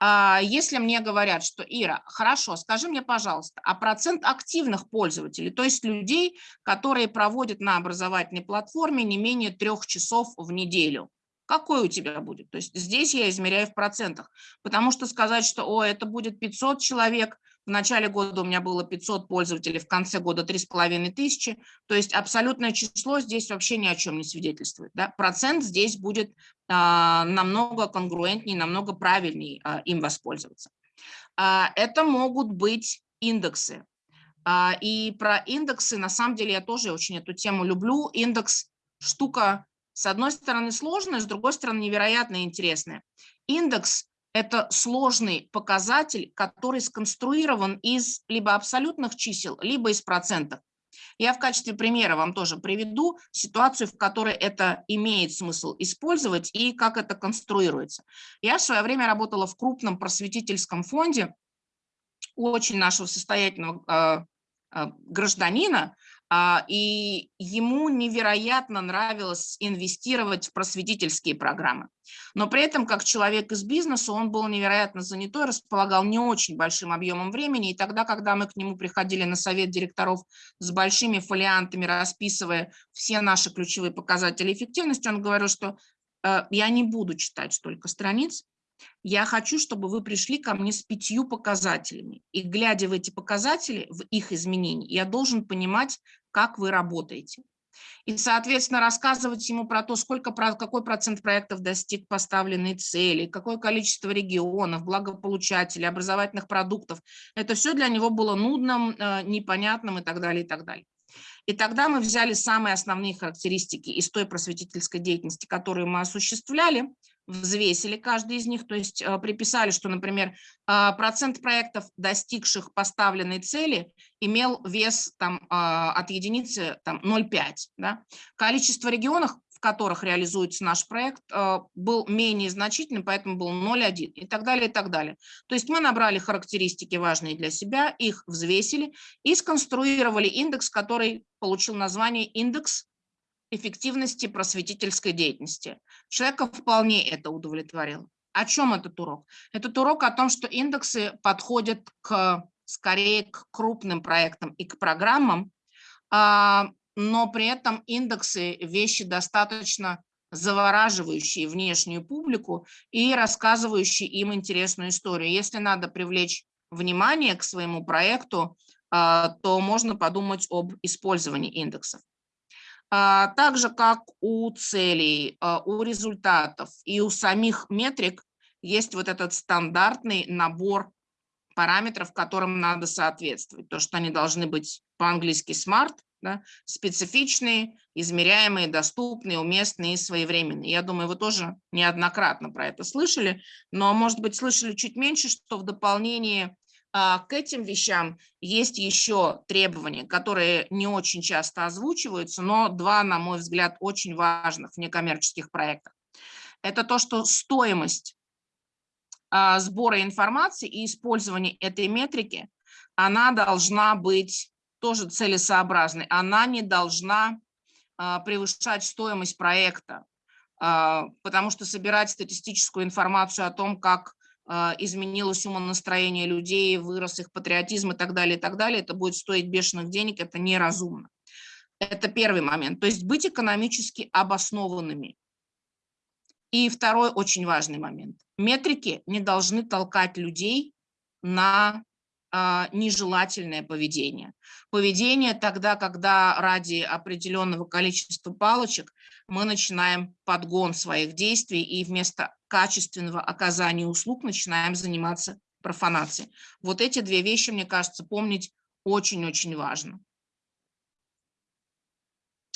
А, если мне говорят, что, Ира, хорошо, скажи мне, пожалуйста, а процент активных пользователей, то есть людей, которые проводят на образовательной платформе не менее трех часов в неделю, какой у тебя будет. То есть здесь я измеряю в процентах, потому что сказать, что о, это будет 500 человек, в начале года у меня было 500 пользователей, в конце года 3,5 тысячи, то есть абсолютное число здесь вообще ни о чем не свидетельствует. Да? Процент здесь будет а, намного конгруентнее, намного правильнее а, им воспользоваться. А, это могут быть индексы. А, и про индексы, на самом деле, я тоже очень эту тему люблю. Индекс – штука с одной стороны сложная, с другой стороны невероятно интересная. Индекс – это сложный показатель, который сконструирован из либо абсолютных чисел, либо из процентов. Я в качестве примера вам тоже приведу ситуацию, в которой это имеет смысл использовать и как это конструируется. Я в свое время работала в крупном просветительском фонде очень нашего состоятельного э, э, гражданина, а, и ему невероятно нравилось инвестировать в просветительские программы. Но при этом, как человек из бизнеса, он был невероятно занятой, располагал не очень большим объемом времени. И тогда, когда мы к нему приходили на совет директоров с большими фолиантами, расписывая все наши ключевые показатели эффективности, он говорил, что э, я не буду читать столько страниц, я хочу, чтобы вы пришли ко мне с пятью показателями. И глядя в эти показатели, в их изменения, я должен понимать, как вы работаете. И, соответственно, рассказывать ему про то, сколько, какой процент проектов достиг поставленной цели, какое количество регионов, благополучателей, образовательных продуктов. Это все для него было нудным, э, непонятным и так далее, и так далее. И тогда мы взяли самые основные характеристики из той просветительской деятельности, которую мы осуществляли, взвесили каждый из них, то есть э, приписали, что, например, э, процент проектов, достигших поставленной цели, имел вес там, а, от единицы там, 0,5. Да? Количество регионов, в которых реализуется наш проект, э, был менее значительным, поэтому был 0,1 и так далее, и так далее. То есть мы набрали характеристики важные для себя, их взвесили и сконструировали индекс, который получил название индекс эффективности просветительской деятельности. Человека вполне это удовлетворило. О чем этот урок? Этот урок о том, что индексы подходят к, скорее к крупным проектам и к программам, а, но при этом индексы – вещи достаточно завораживающие внешнюю публику и рассказывающие им интересную историю. Если надо привлечь внимание к своему проекту, а, то можно подумать об использовании индексов. А, так же, как у целей, а, у результатов и у самих метрик есть вот этот стандартный набор параметров, которым надо соответствовать. То, что они должны быть по-английски smart, да, специфичные, измеряемые, доступные, уместные и своевременные. Я думаю, вы тоже неоднократно про это слышали, но, может быть, слышали чуть меньше, что в дополнение к этим вещам есть еще требования, которые не очень часто озвучиваются, но два, на мой взгляд, очень важных в некоммерческих проектах. Это то, что стоимость а, сбора информации и использования этой метрики, она должна быть тоже целесообразной. Она не должна а, превышать стоимость проекта, потому что собирать статистическую информацию о том, как а, изменилось умонастроение людей, вырос их патриотизм и так далее, и так далее, это будет стоить бешеных денег, это неразумно. Это первый момент. То есть быть экономически обоснованными. И второй очень важный момент. Метрики не должны толкать людей на а, нежелательное поведение. Поведение тогда, когда ради определенного количества палочек мы начинаем подгон своих действий и вместо качественного оказания услуг начинаем заниматься профанацией. Вот эти две вещи, мне кажется, помнить очень-очень важно.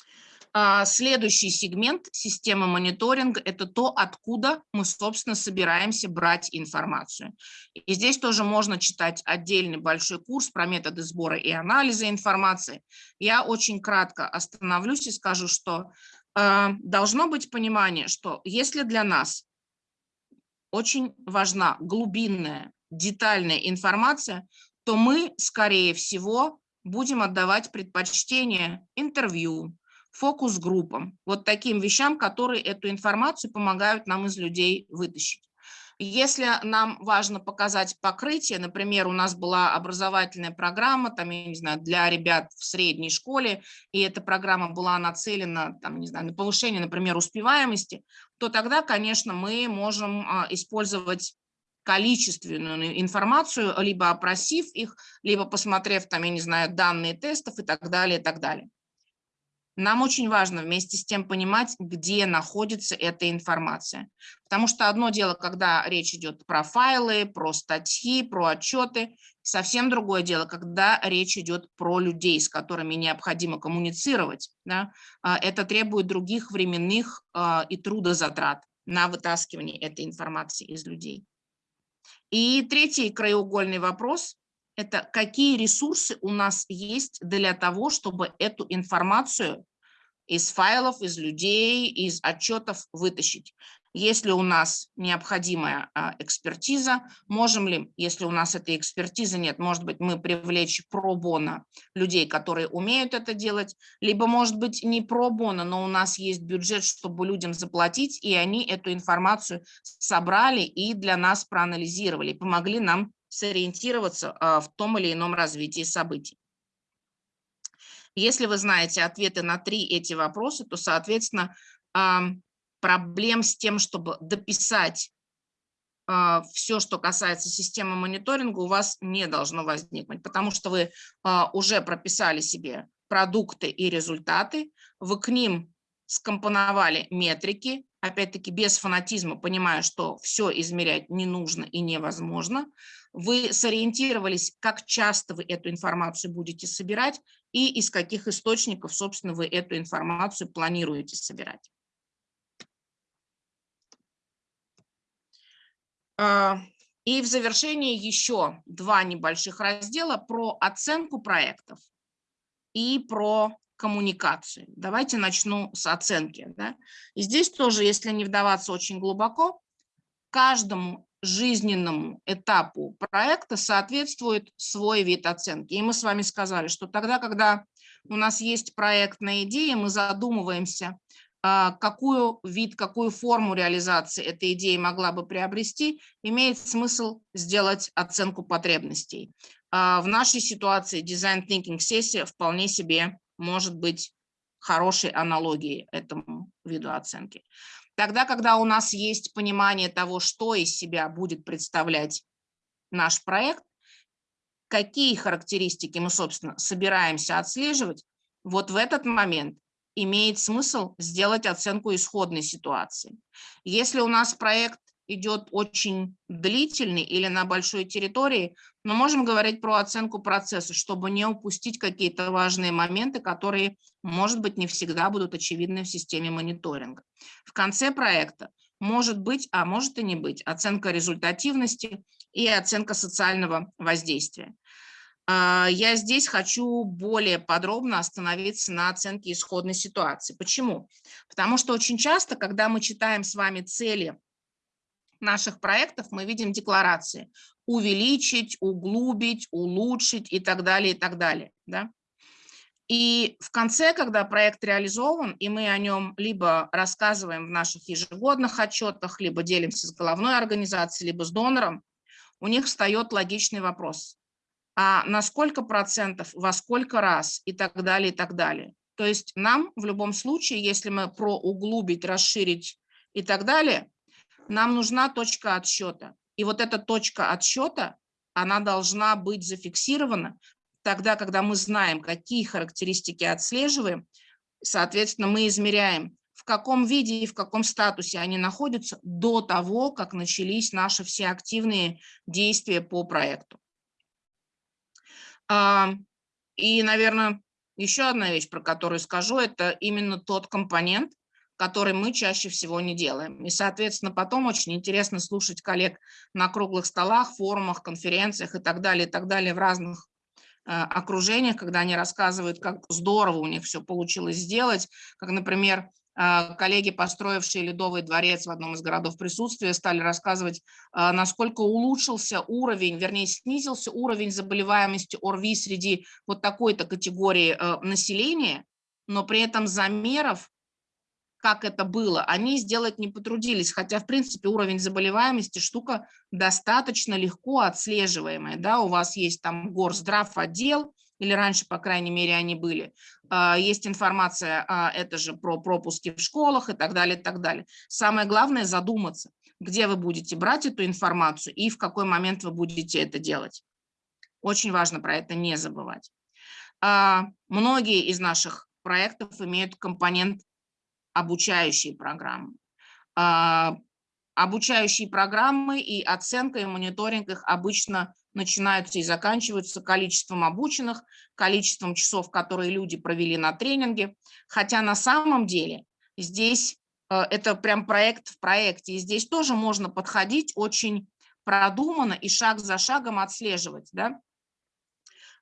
А, следующий сегмент системы мониторинга – это то, откуда мы, собственно, собираемся брать информацию. И здесь тоже можно читать отдельный большой курс про методы сбора и анализа информации. Я очень кратко остановлюсь и скажу, что э, должно быть понимание, что если для нас очень важна глубинная, детальная информация, то мы, скорее всего, будем отдавать предпочтение интервью, фокус-группам, вот таким вещам, которые эту информацию помогают нам из людей вытащить. Если нам важно показать покрытие, например, у нас была образовательная программа, там, я не знаю, для ребят в средней школе, и эта программа была нацелена, там, не знаю, на повышение, например, успеваемости, то тогда, конечно, мы можем а, использовать количественную информацию, либо опросив их, либо посмотрев, там, я не знаю, данные тестов и так далее, и так далее. Нам очень важно вместе с тем понимать, где находится эта информация. Потому что одно дело, когда речь идет про файлы, про статьи, про отчеты, совсем другое дело, когда речь идет про людей, с которыми необходимо коммуницировать. Да? А, это требует других временных а, и трудозатрат на вытаскивание этой информации из людей. И третий краеугольный вопрос это какие ресурсы у нас есть для того, чтобы эту информацию из файлов, из людей, из отчетов вытащить. Если у нас необходимая а, экспертиза, можем ли, если у нас этой экспертизы нет, может быть, мы привлечь пробона людей, которые умеют это делать, либо, может быть, не пробона, но у нас есть бюджет, чтобы людям заплатить, и они эту информацию собрали и для нас проанализировали, помогли нам сориентироваться а, в том или ином развитии событий. Если вы знаете ответы на три эти вопроса, то, соответственно, проблем с тем, чтобы дописать а, все, что касается системы мониторинга, у вас не должно возникнуть, потому что вы а, уже прописали себе продукты и результаты, вы к ним скомпоновали метрики, опять-таки без фанатизма, понимая, что все измерять не нужно и невозможно, вы сориентировались, как часто вы эту информацию будете собирать и из каких источников, собственно, вы эту информацию планируете собирать. А, и в завершении еще два небольших раздела про оценку проектов и про коммуникацию. Давайте начну с оценки. Да? И здесь тоже, если не вдаваться очень глубоко, каждому жизненному этапу проекта соответствует свой вид оценки. И мы с вами сказали, что тогда, когда у нас есть проектная идея, мы задумываемся, а, какую вид, какую форму реализации этой идеи могла бы приобрести, имеет смысл сделать оценку потребностей. А, в нашей ситуации Design Thinking сессия вполне себе может быть хорошей аналогией этому виду оценки. Тогда, когда у нас есть понимание того, что из себя будет представлять наш проект, какие характеристики мы, собственно, собираемся отслеживать, вот в этот момент имеет смысл сделать оценку исходной ситуации. Если у нас проект идет очень длительный или на большой территории, мы можем говорить про оценку процесса, чтобы не упустить какие-то важные моменты, которые, может быть, не всегда будут очевидны в системе мониторинга. В конце проекта может быть, а может и не быть, оценка результативности и оценка социального воздействия. А, я здесь хочу более подробно остановиться на оценке исходной ситуации. Почему? Потому что очень часто, когда мы читаем с вами цели наших проектов, мы видим декларации увеличить, углубить, улучшить и так далее, и так далее. Да? И в конце, когда проект реализован, и мы о нем либо рассказываем в наших ежегодных отчетах, либо делимся с головной организацией, либо с донором, у них встает логичный вопрос а на сколько процентов, во сколько раз и так далее, и так далее. То есть нам в любом случае, если мы про углубить, расширить и так далее, нам нужна точка отсчета. И вот эта точка отсчета, она должна быть зафиксирована тогда, когда мы знаем, какие характеристики отслеживаем, соответственно, мы измеряем, в каком виде и в каком статусе они находятся до того, как начались наши все активные действия по проекту. И, наверное, еще одна вещь, про которую скажу, это именно тот компонент, который мы чаще всего не делаем. И, соответственно, потом очень интересно слушать коллег на круглых столах, форумах, конференциях и так далее, и так далее в разных э, окружениях, когда они рассказывают, как здорово у них все получилось сделать, как, например, а, коллеги, построившие Ледовый дворец в одном из городов присутствия, стали рассказывать, а, насколько улучшился уровень, вернее, снизился уровень заболеваемости ОРВИ среди вот такой-то категории населения, но при этом замеров, как это было, они сделать не потрудились, хотя, в принципе, уровень заболеваемости штука достаточно легко отслеживаемая. Да? У вас есть там горздрав отдел, или раньше, по крайней мере, они были. А, есть информация, а, это же про пропуски в школах и так далее, и так далее. Самое главное задуматься, где вы будете брать эту информацию и в какой момент вы будете это делать. Очень важно про это не забывать. А, многие из наших проектов имеют компонент обучающие программы обучающие программы и оценка и мониторинг их обычно начинаются и заканчиваются количеством обученных, количеством часов, которые люди провели на тренинге. Хотя на самом деле здесь э, это прям проект в проекте. И здесь тоже можно подходить очень продуманно и шаг за шагом отслеживать. Да?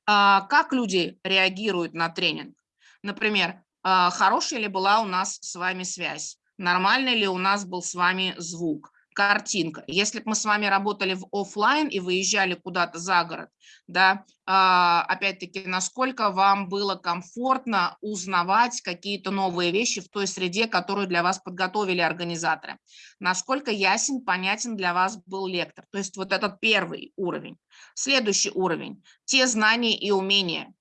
А, как люди реагируют на тренинг? Например, а, хорошая ли была у нас с вами связь? нормальный ли у нас был с вами звук, картинка. Если бы мы с вами работали в офлайн и выезжали куда-то за город, да, а, опять-таки, насколько вам было комфортно узнавать какие-то новые вещи в той среде, которую для вас подготовили организаторы, насколько ясен, понятен для вас был лектор. То есть вот этот первый уровень. Следующий уровень – те знания и умения,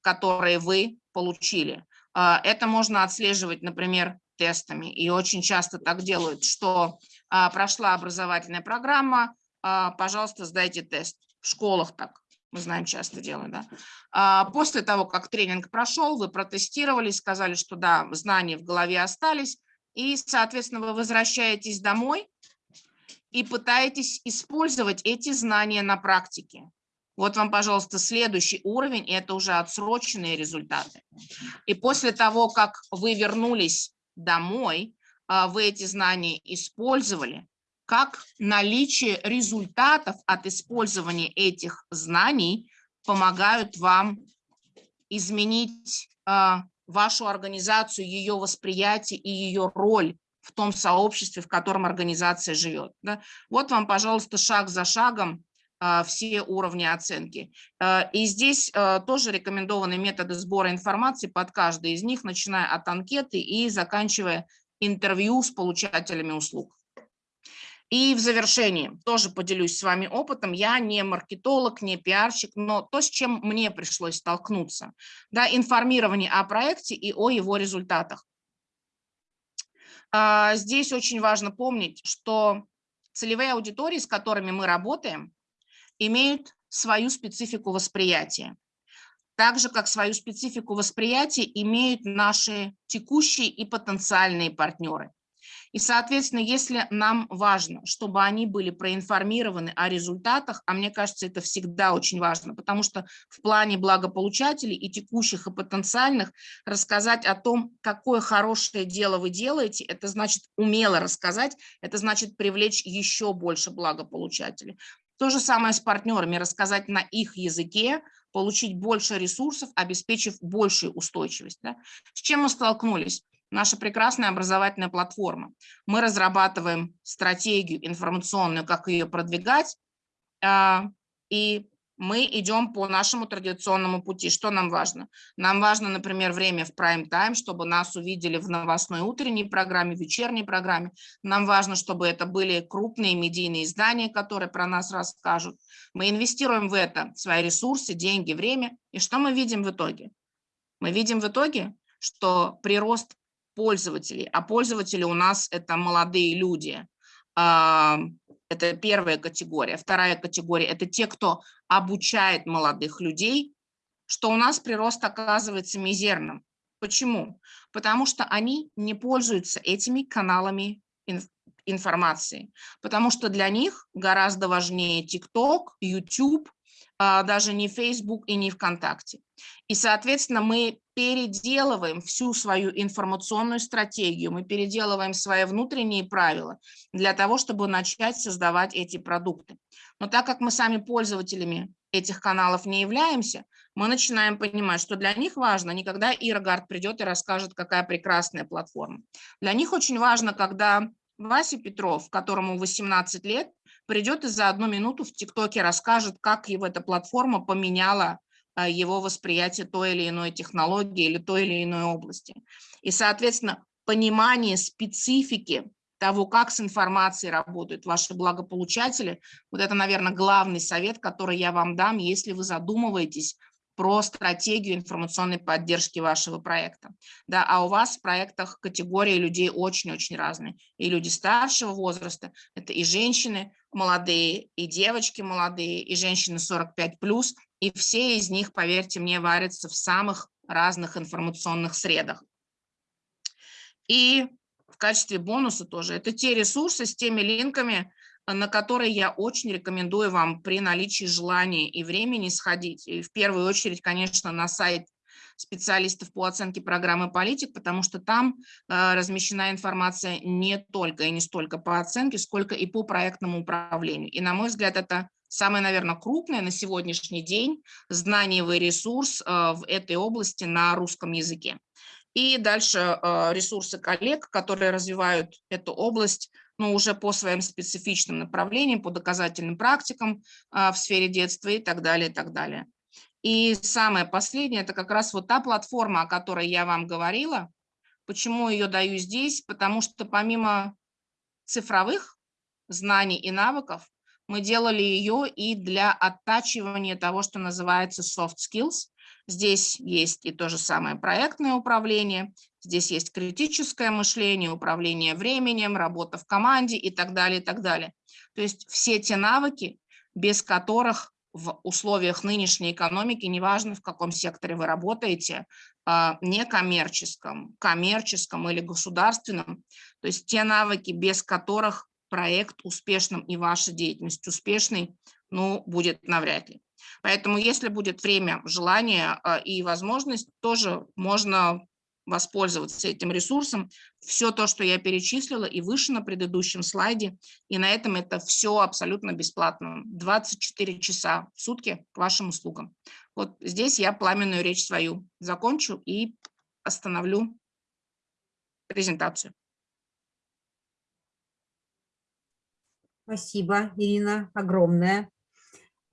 которые вы получили. А, это можно отслеживать, например, тестами. И очень часто так делают, что а, прошла образовательная программа, а, пожалуйста, сдайте тест. В школах так, мы знаем, часто делают. Да? После того, как тренинг прошел, вы протестировали, сказали, что да, знания в голове остались, и, соответственно, вы возвращаетесь домой и пытаетесь использовать эти знания на практике. Вот вам, пожалуйста, следующий уровень, и это уже отсроченные результаты. И после того, как вы вернулись домой, а, вы эти знания использовали, как наличие результатов от использования этих знаний помогают вам изменить а, вашу организацию, ее восприятие и ее роль в том сообществе, в котором организация живет. Да? Вот вам, пожалуйста, шаг за шагом все уровни оценки. И здесь тоже рекомендованы методы сбора информации под каждый из них, начиная от анкеты и заканчивая интервью с получателями услуг. И в завершении тоже поделюсь с вами опытом. Я не маркетолог, не пиарщик, но то, с чем мне пришлось столкнуться, да, информирование о проекте и о его результатах. А, здесь очень важно помнить, что целевые аудитории, с которыми мы работаем, имеют свою специфику восприятия. Так же, как свою специфику восприятия имеют наши текущие и потенциальные партнеры. И, соответственно, если нам важно, чтобы они были проинформированы о результатах, а мне кажется, это всегда очень важно, потому что в плане благополучателей и текущих, и потенциальных рассказать о том, какое хорошее дело вы делаете, это значит умело рассказать, это значит привлечь еще больше благополучателей. То же самое с партнерами, рассказать на их языке, получить больше ресурсов, обеспечив большую устойчивость. Да? С чем мы столкнулись? наша прекрасная образовательная платформа. Мы разрабатываем стратегию информационную, как ее продвигать, а, и мы идем по нашему традиционному пути. Что нам важно? Нам важно, например, время в прайм-тайм, чтобы нас увидели в новостной утренней программе, вечерней программе. Нам важно, чтобы это были крупные медийные издания, которые про нас расскажут. Мы инвестируем в это свои ресурсы, деньги, время. И что мы видим в итоге? Мы видим в итоге, что прирост пользователей, а пользователи у нас это молодые люди. Это первая категория. Вторая категория – это те, кто обучает молодых людей, что у нас прирост оказывается мизерным. Почему? Потому что они не пользуются этими каналами информации, потому что для них гораздо важнее TikTok, YouTube, даже не Facebook и не ВКонтакте. И, соответственно, мы переделываем всю свою информационную стратегию, мы переделываем свои внутренние правила для того, чтобы начать создавать эти продукты. Но так как мы сами пользователями этих каналов не являемся, мы начинаем понимать, что для них важно не когда Ирогард придет и расскажет, какая прекрасная платформа. Для них очень важно, когда Вася Петров, которому 18 лет, придет и за одну минуту в ТикТоке расскажет, как его эта платформа поменяла а, его восприятие той или иной технологии или той или иной области. И, соответственно, понимание специфики того, как с информацией работают ваши благополучатели, вот это, наверное, главный совет, который я вам дам, если вы задумываетесь про стратегию информационной поддержки вашего проекта. Да, а у вас в проектах категории людей очень-очень разные. И люди старшего возраста, это и женщины молодые, и девочки молодые, и женщины 45+, и все из них, поверьте мне, варятся в самых разных информационных средах. И в качестве бонуса тоже, это те ресурсы с теми линками, на которые я очень рекомендую вам при наличии желания и времени сходить. И в первую очередь, конечно, на сайт специалистов по оценке программы политик, потому что там э, размещена информация не только и не столько по оценке, сколько и по проектному управлению. И, на мой взгляд, это самый, наверное, крупный на сегодняшний день знаниевый ресурс э, в этой области на русском языке. И дальше э, ресурсы коллег, которые развивают эту область но уже по своим специфичным направлениям, по доказательным практикам в сфере детства и так далее, и так далее. И самое последнее, это как раз вот та платформа, о которой я вам говорила. Почему ее даю здесь? Потому что помимо цифровых знаний и навыков, мы делали ее и для оттачивания того, что называется soft skills. Здесь есть и то же самое проектное управление, Здесь есть критическое мышление, управление временем, работа в команде и так далее, и так далее. То есть все те навыки, без которых в условиях нынешней экономики, неважно в каком секторе вы работаете, а, некоммерческом, коммерческом или государственном, то есть те навыки, без которых проект успешным и ваша деятельность успешной, ну, будет навряд ли. Поэтому, если будет время, желание а, и возможность, тоже можно воспользоваться этим ресурсом. Все то, что я перечислила и выше на предыдущем слайде, и на этом это все абсолютно бесплатно. 24 часа в сутки к вашим услугам. Вот здесь я пламенную речь свою закончу и остановлю презентацию. Спасибо, Ирина, огромное.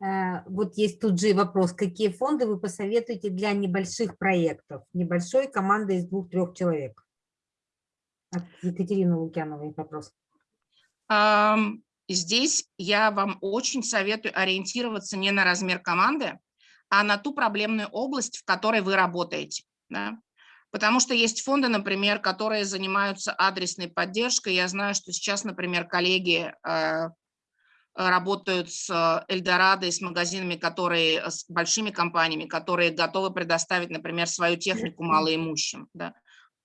Э, вот есть тут же вопрос, какие фонды вы посоветуете для небольших проектов, небольшой команды из двух-трех человек? От Екатерины Лукьяновой вопрос. Здесь я вам очень советую ориентироваться не на размер команды, а на ту проблемную область, в которой вы работаете. Да? Потому что есть фонды, например, которые занимаются адресной поддержкой. Я знаю, что сейчас, например, коллеги э, работают с Эльдорадо и с магазинами, которые, с большими компаниями, которые готовы предоставить, например, свою технику малоимущим. Да?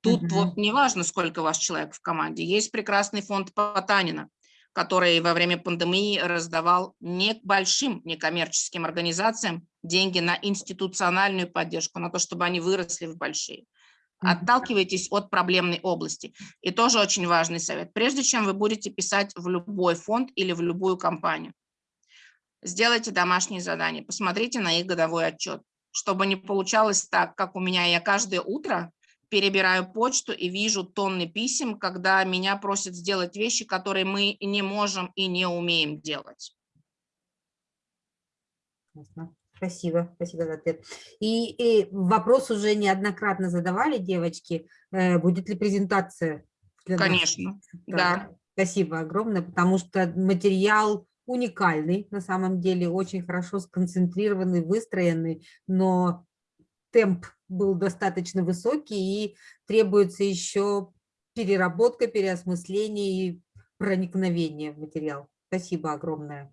Тут Мгм. вот неважно, сколько у вас человек в команде. Есть прекрасный фонд Потанина, который во время пандемии раздавал небольшим некоммерческим организациям деньги на институциональную поддержку, на то, чтобы они выросли в большие. Отталкивайтесь от проблемной области. И тоже очень важный совет. Прежде чем вы будете писать в любой фонд или в любую компанию, сделайте домашние задания, посмотрите на их годовой отчет, чтобы не получалось так, как у меня. Я каждое утро перебираю почту и вижу тонны писем, когда меня просят сделать вещи, которые мы не можем и не умеем делать. Спасибо, спасибо за ответ. И, и вопрос уже неоднократно задавали девочки, э, будет ли презентация? для? Конечно, да. Да, Спасибо огромное, потому что материал уникальный, на самом деле, очень хорошо сконцентрированный, выстроенный, но темп был достаточно высокий и требуется еще переработка, переосмысление и проникновение в материал. Спасибо огромное.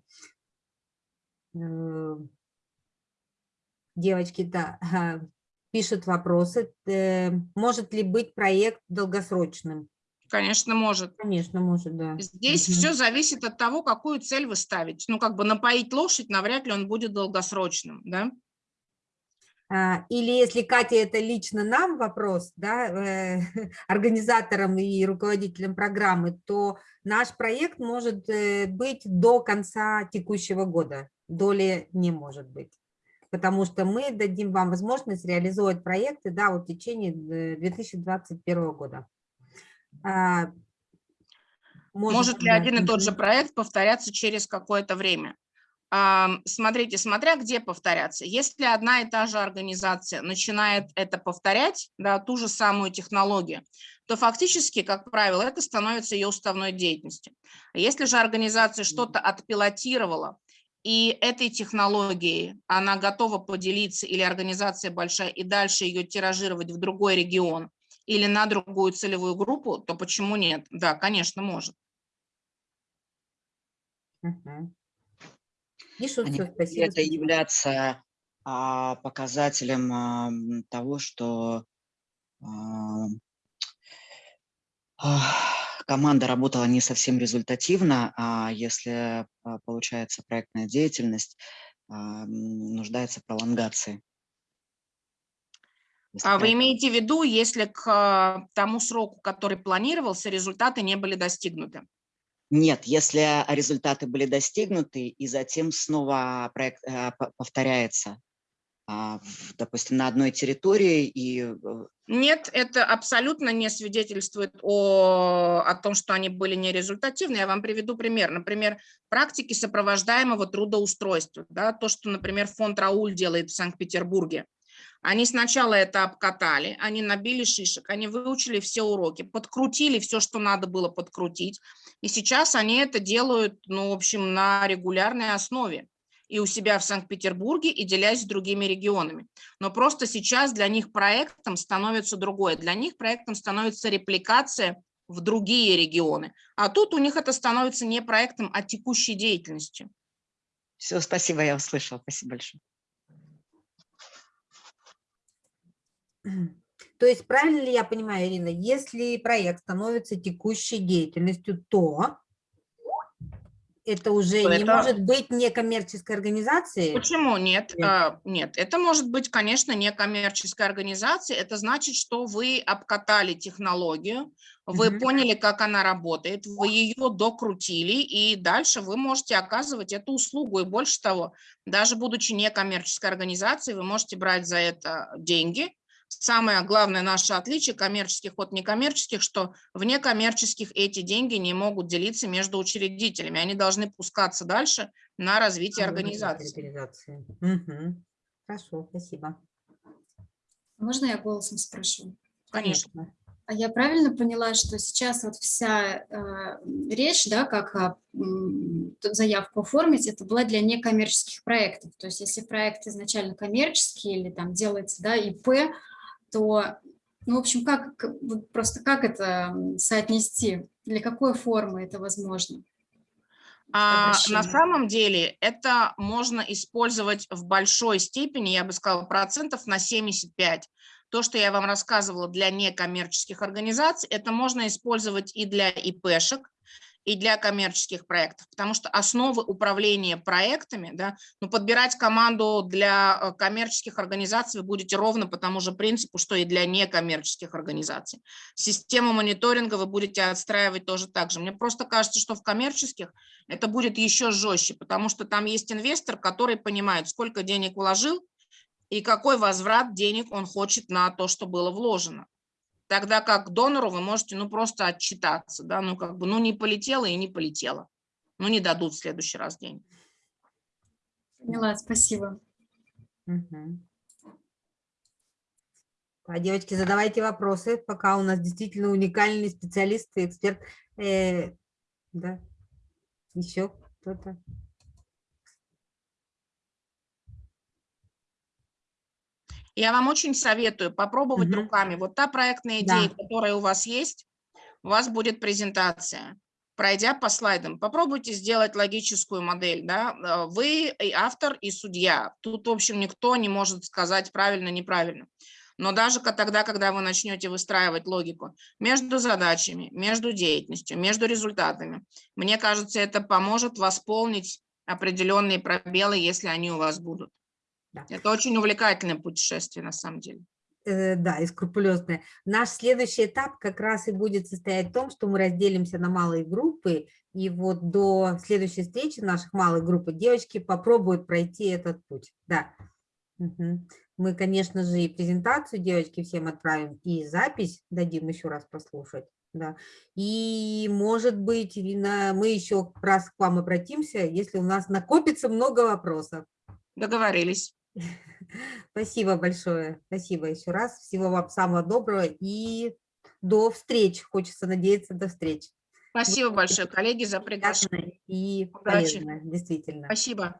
Девочки, да, пишут вопросы. Э, Может ли быть проект долгосрочным? Конечно, может. Конечно, может, да. Здесь Мгм. все зависит от того, какую цель вы ставите. Ну, как бы напоить лошадь, навряд ли он будет долгосрочным, да? А, Или если, Катя, это лично нам вопрос, да, э, организаторам и руководителям программы, то наш проект может э, быть до конца текущего года, доли не может быть. Потому что мы дадим вам возможность реализовать проекты да, вот в течение э, 2021 года. А, Может ли да, один и тот же проект повторяться через какое-то время? Смотрите, смотря где повторяться. Если одна и та же организация начинает это повторять, да, ту же самую технологию, то фактически, как правило, это становится ее уставной деятельностью. Если же организация что-то отпилотировала, и этой технологией она готова поделиться, или организация большая, и дальше ее тиражировать в другой регион или на другую целевую группу, то почему нет? Да, конечно, может. Пишут, А будет ли спасибо. это спасибо. являться а, показателем а, того, что а, ах, команда работала не совсем результативно, а если а, получается проектная деятельность а, нуждается в пролонгации? А вы имеете в виду, если к а, тому сроку, который планировался, результаты не были достигнуты? Нет, если результаты были достигнуты, и затем снова проект э, по- повторяется, допустим, на одной территории, и э, Нет, это абсолютно не свидетельствует о, о том, что они были нерезультативны. Я вам приведу пример. Например, практики сопровождаемого трудоустройства. Да, то, что, например, фонд Рауль делает в Санкт-Петербурге. Они сначала это обкатали, они набили шишек, они выучили все уроки, подкрутили все, что надо было подкрутить. И сейчас они это делают, ну, в общем, на регулярной основе. И у себя в Санкт-Петербурге, и делясь с другими регионами. Но просто сейчас для них проектом становится другое. Для них проектом становится репликация в другие регионы. А тут у них это становится не проектом, а текущей деятельностью. все, спасибо, я услышала, спасибо большое. То есть правильно ли я понимаю, Ирина, если проект становится текущей деятельностью, то это уже То не это- может быть некоммерческой организацией? Почему нет? Нет. А, Нет, это может быть, конечно, не коммерческая организация. Это значит, что вы обкатали технологию, вы Мгм. поняли, как она работает, вы ее докрутили, и дальше вы можете оказывать эту услугу. И больше того, даже будучи некоммерческой организацией, вы можете брать за это деньги. Самое главное наше отличие коммерческих от некоммерческих, что в некоммерческих эти деньги не могут делиться между учредителями. Они должны пускаться дальше на развитие А, организации. организации. Мгм. Хорошо, спасибо. Можно я голосом спрошу? Конечно. А я правильно поняла, что сейчас вот вся э, речь, да, как тут заявку оформить, это была для некоммерческих проектов. То есть если проект изначально коммерческий или там делается, да, ИП, то, ну, в общем, как, просто как это соотнести, для какой формы это возможно? А, на самом деле это можно использовать в большой степени, я бы сказала, процентов на 75. То, что я вам рассказывала для некоммерческих организаций, это можно использовать и для ИПшек, и для коммерческих проектов, потому что основы управления проектами, да, ну, подбирать команду для э, коммерческих организаций вы будете ровно по тому же принципу, что и для некоммерческих организаций. Систему мониторинга вы будете отстраивать тоже так же. Мне просто кажется, что в коммерческих это будет еще жестче, потому что там есть инвестор, который понимает, сколько денег вложил и какой возврат денег он хочет на то, что было вложено. Тогда как донору вы можете ну просто отчитаться, да, ну как бы, ну не полетело и не полетело. Ну не дадут в следующий раз денег. Поняла, спасибо. Мгм. А, девочки, задавайте вопросы, пока у нас действительно уникальный специалист и эксперт. Э, да, еще кто-то? Я вам очень советую попробовать Мгм. руками. Вот та проектная Да. идея, которая у вас есть, у вас будет презентация. Пройдя по слайдам, попробуйте сделать логическую модель. Да? э, Вы и автор, и судья. Тут, в общем, никто не может сказать правильно, неправильно. Но даже тогда, когда вы начнете выстраивать логику между задачами, между деятельностью, между результатами, мне кажется, это поможет восполнить определенные пробелы, если они у вас будут. Да. Это очень увлекательное путешествие на самом деле. Э, да, и скрупулезная. Наш следующий этап как раз и будет состоять в том, что мы разделимся на малые группы, и вот до следующей встречи наших малых групп девочки попробуют пройти этот путь. Да. Мгм. Мы, конечно же, и презентацию девочки всем отправим, и запись дадим еще раз послушать. Да. И, может быть, Ирина, мы еще раз к вам обратимся, если у нас накопится много вопросов. Договорились. Спасибо большое. Спасибо еще раз. Всего вам самого доброго и до встреч. Хочется надеяться до встреч. Спасибо большое, коллеги, за приглашение. И полезно, действительно. Спасибо.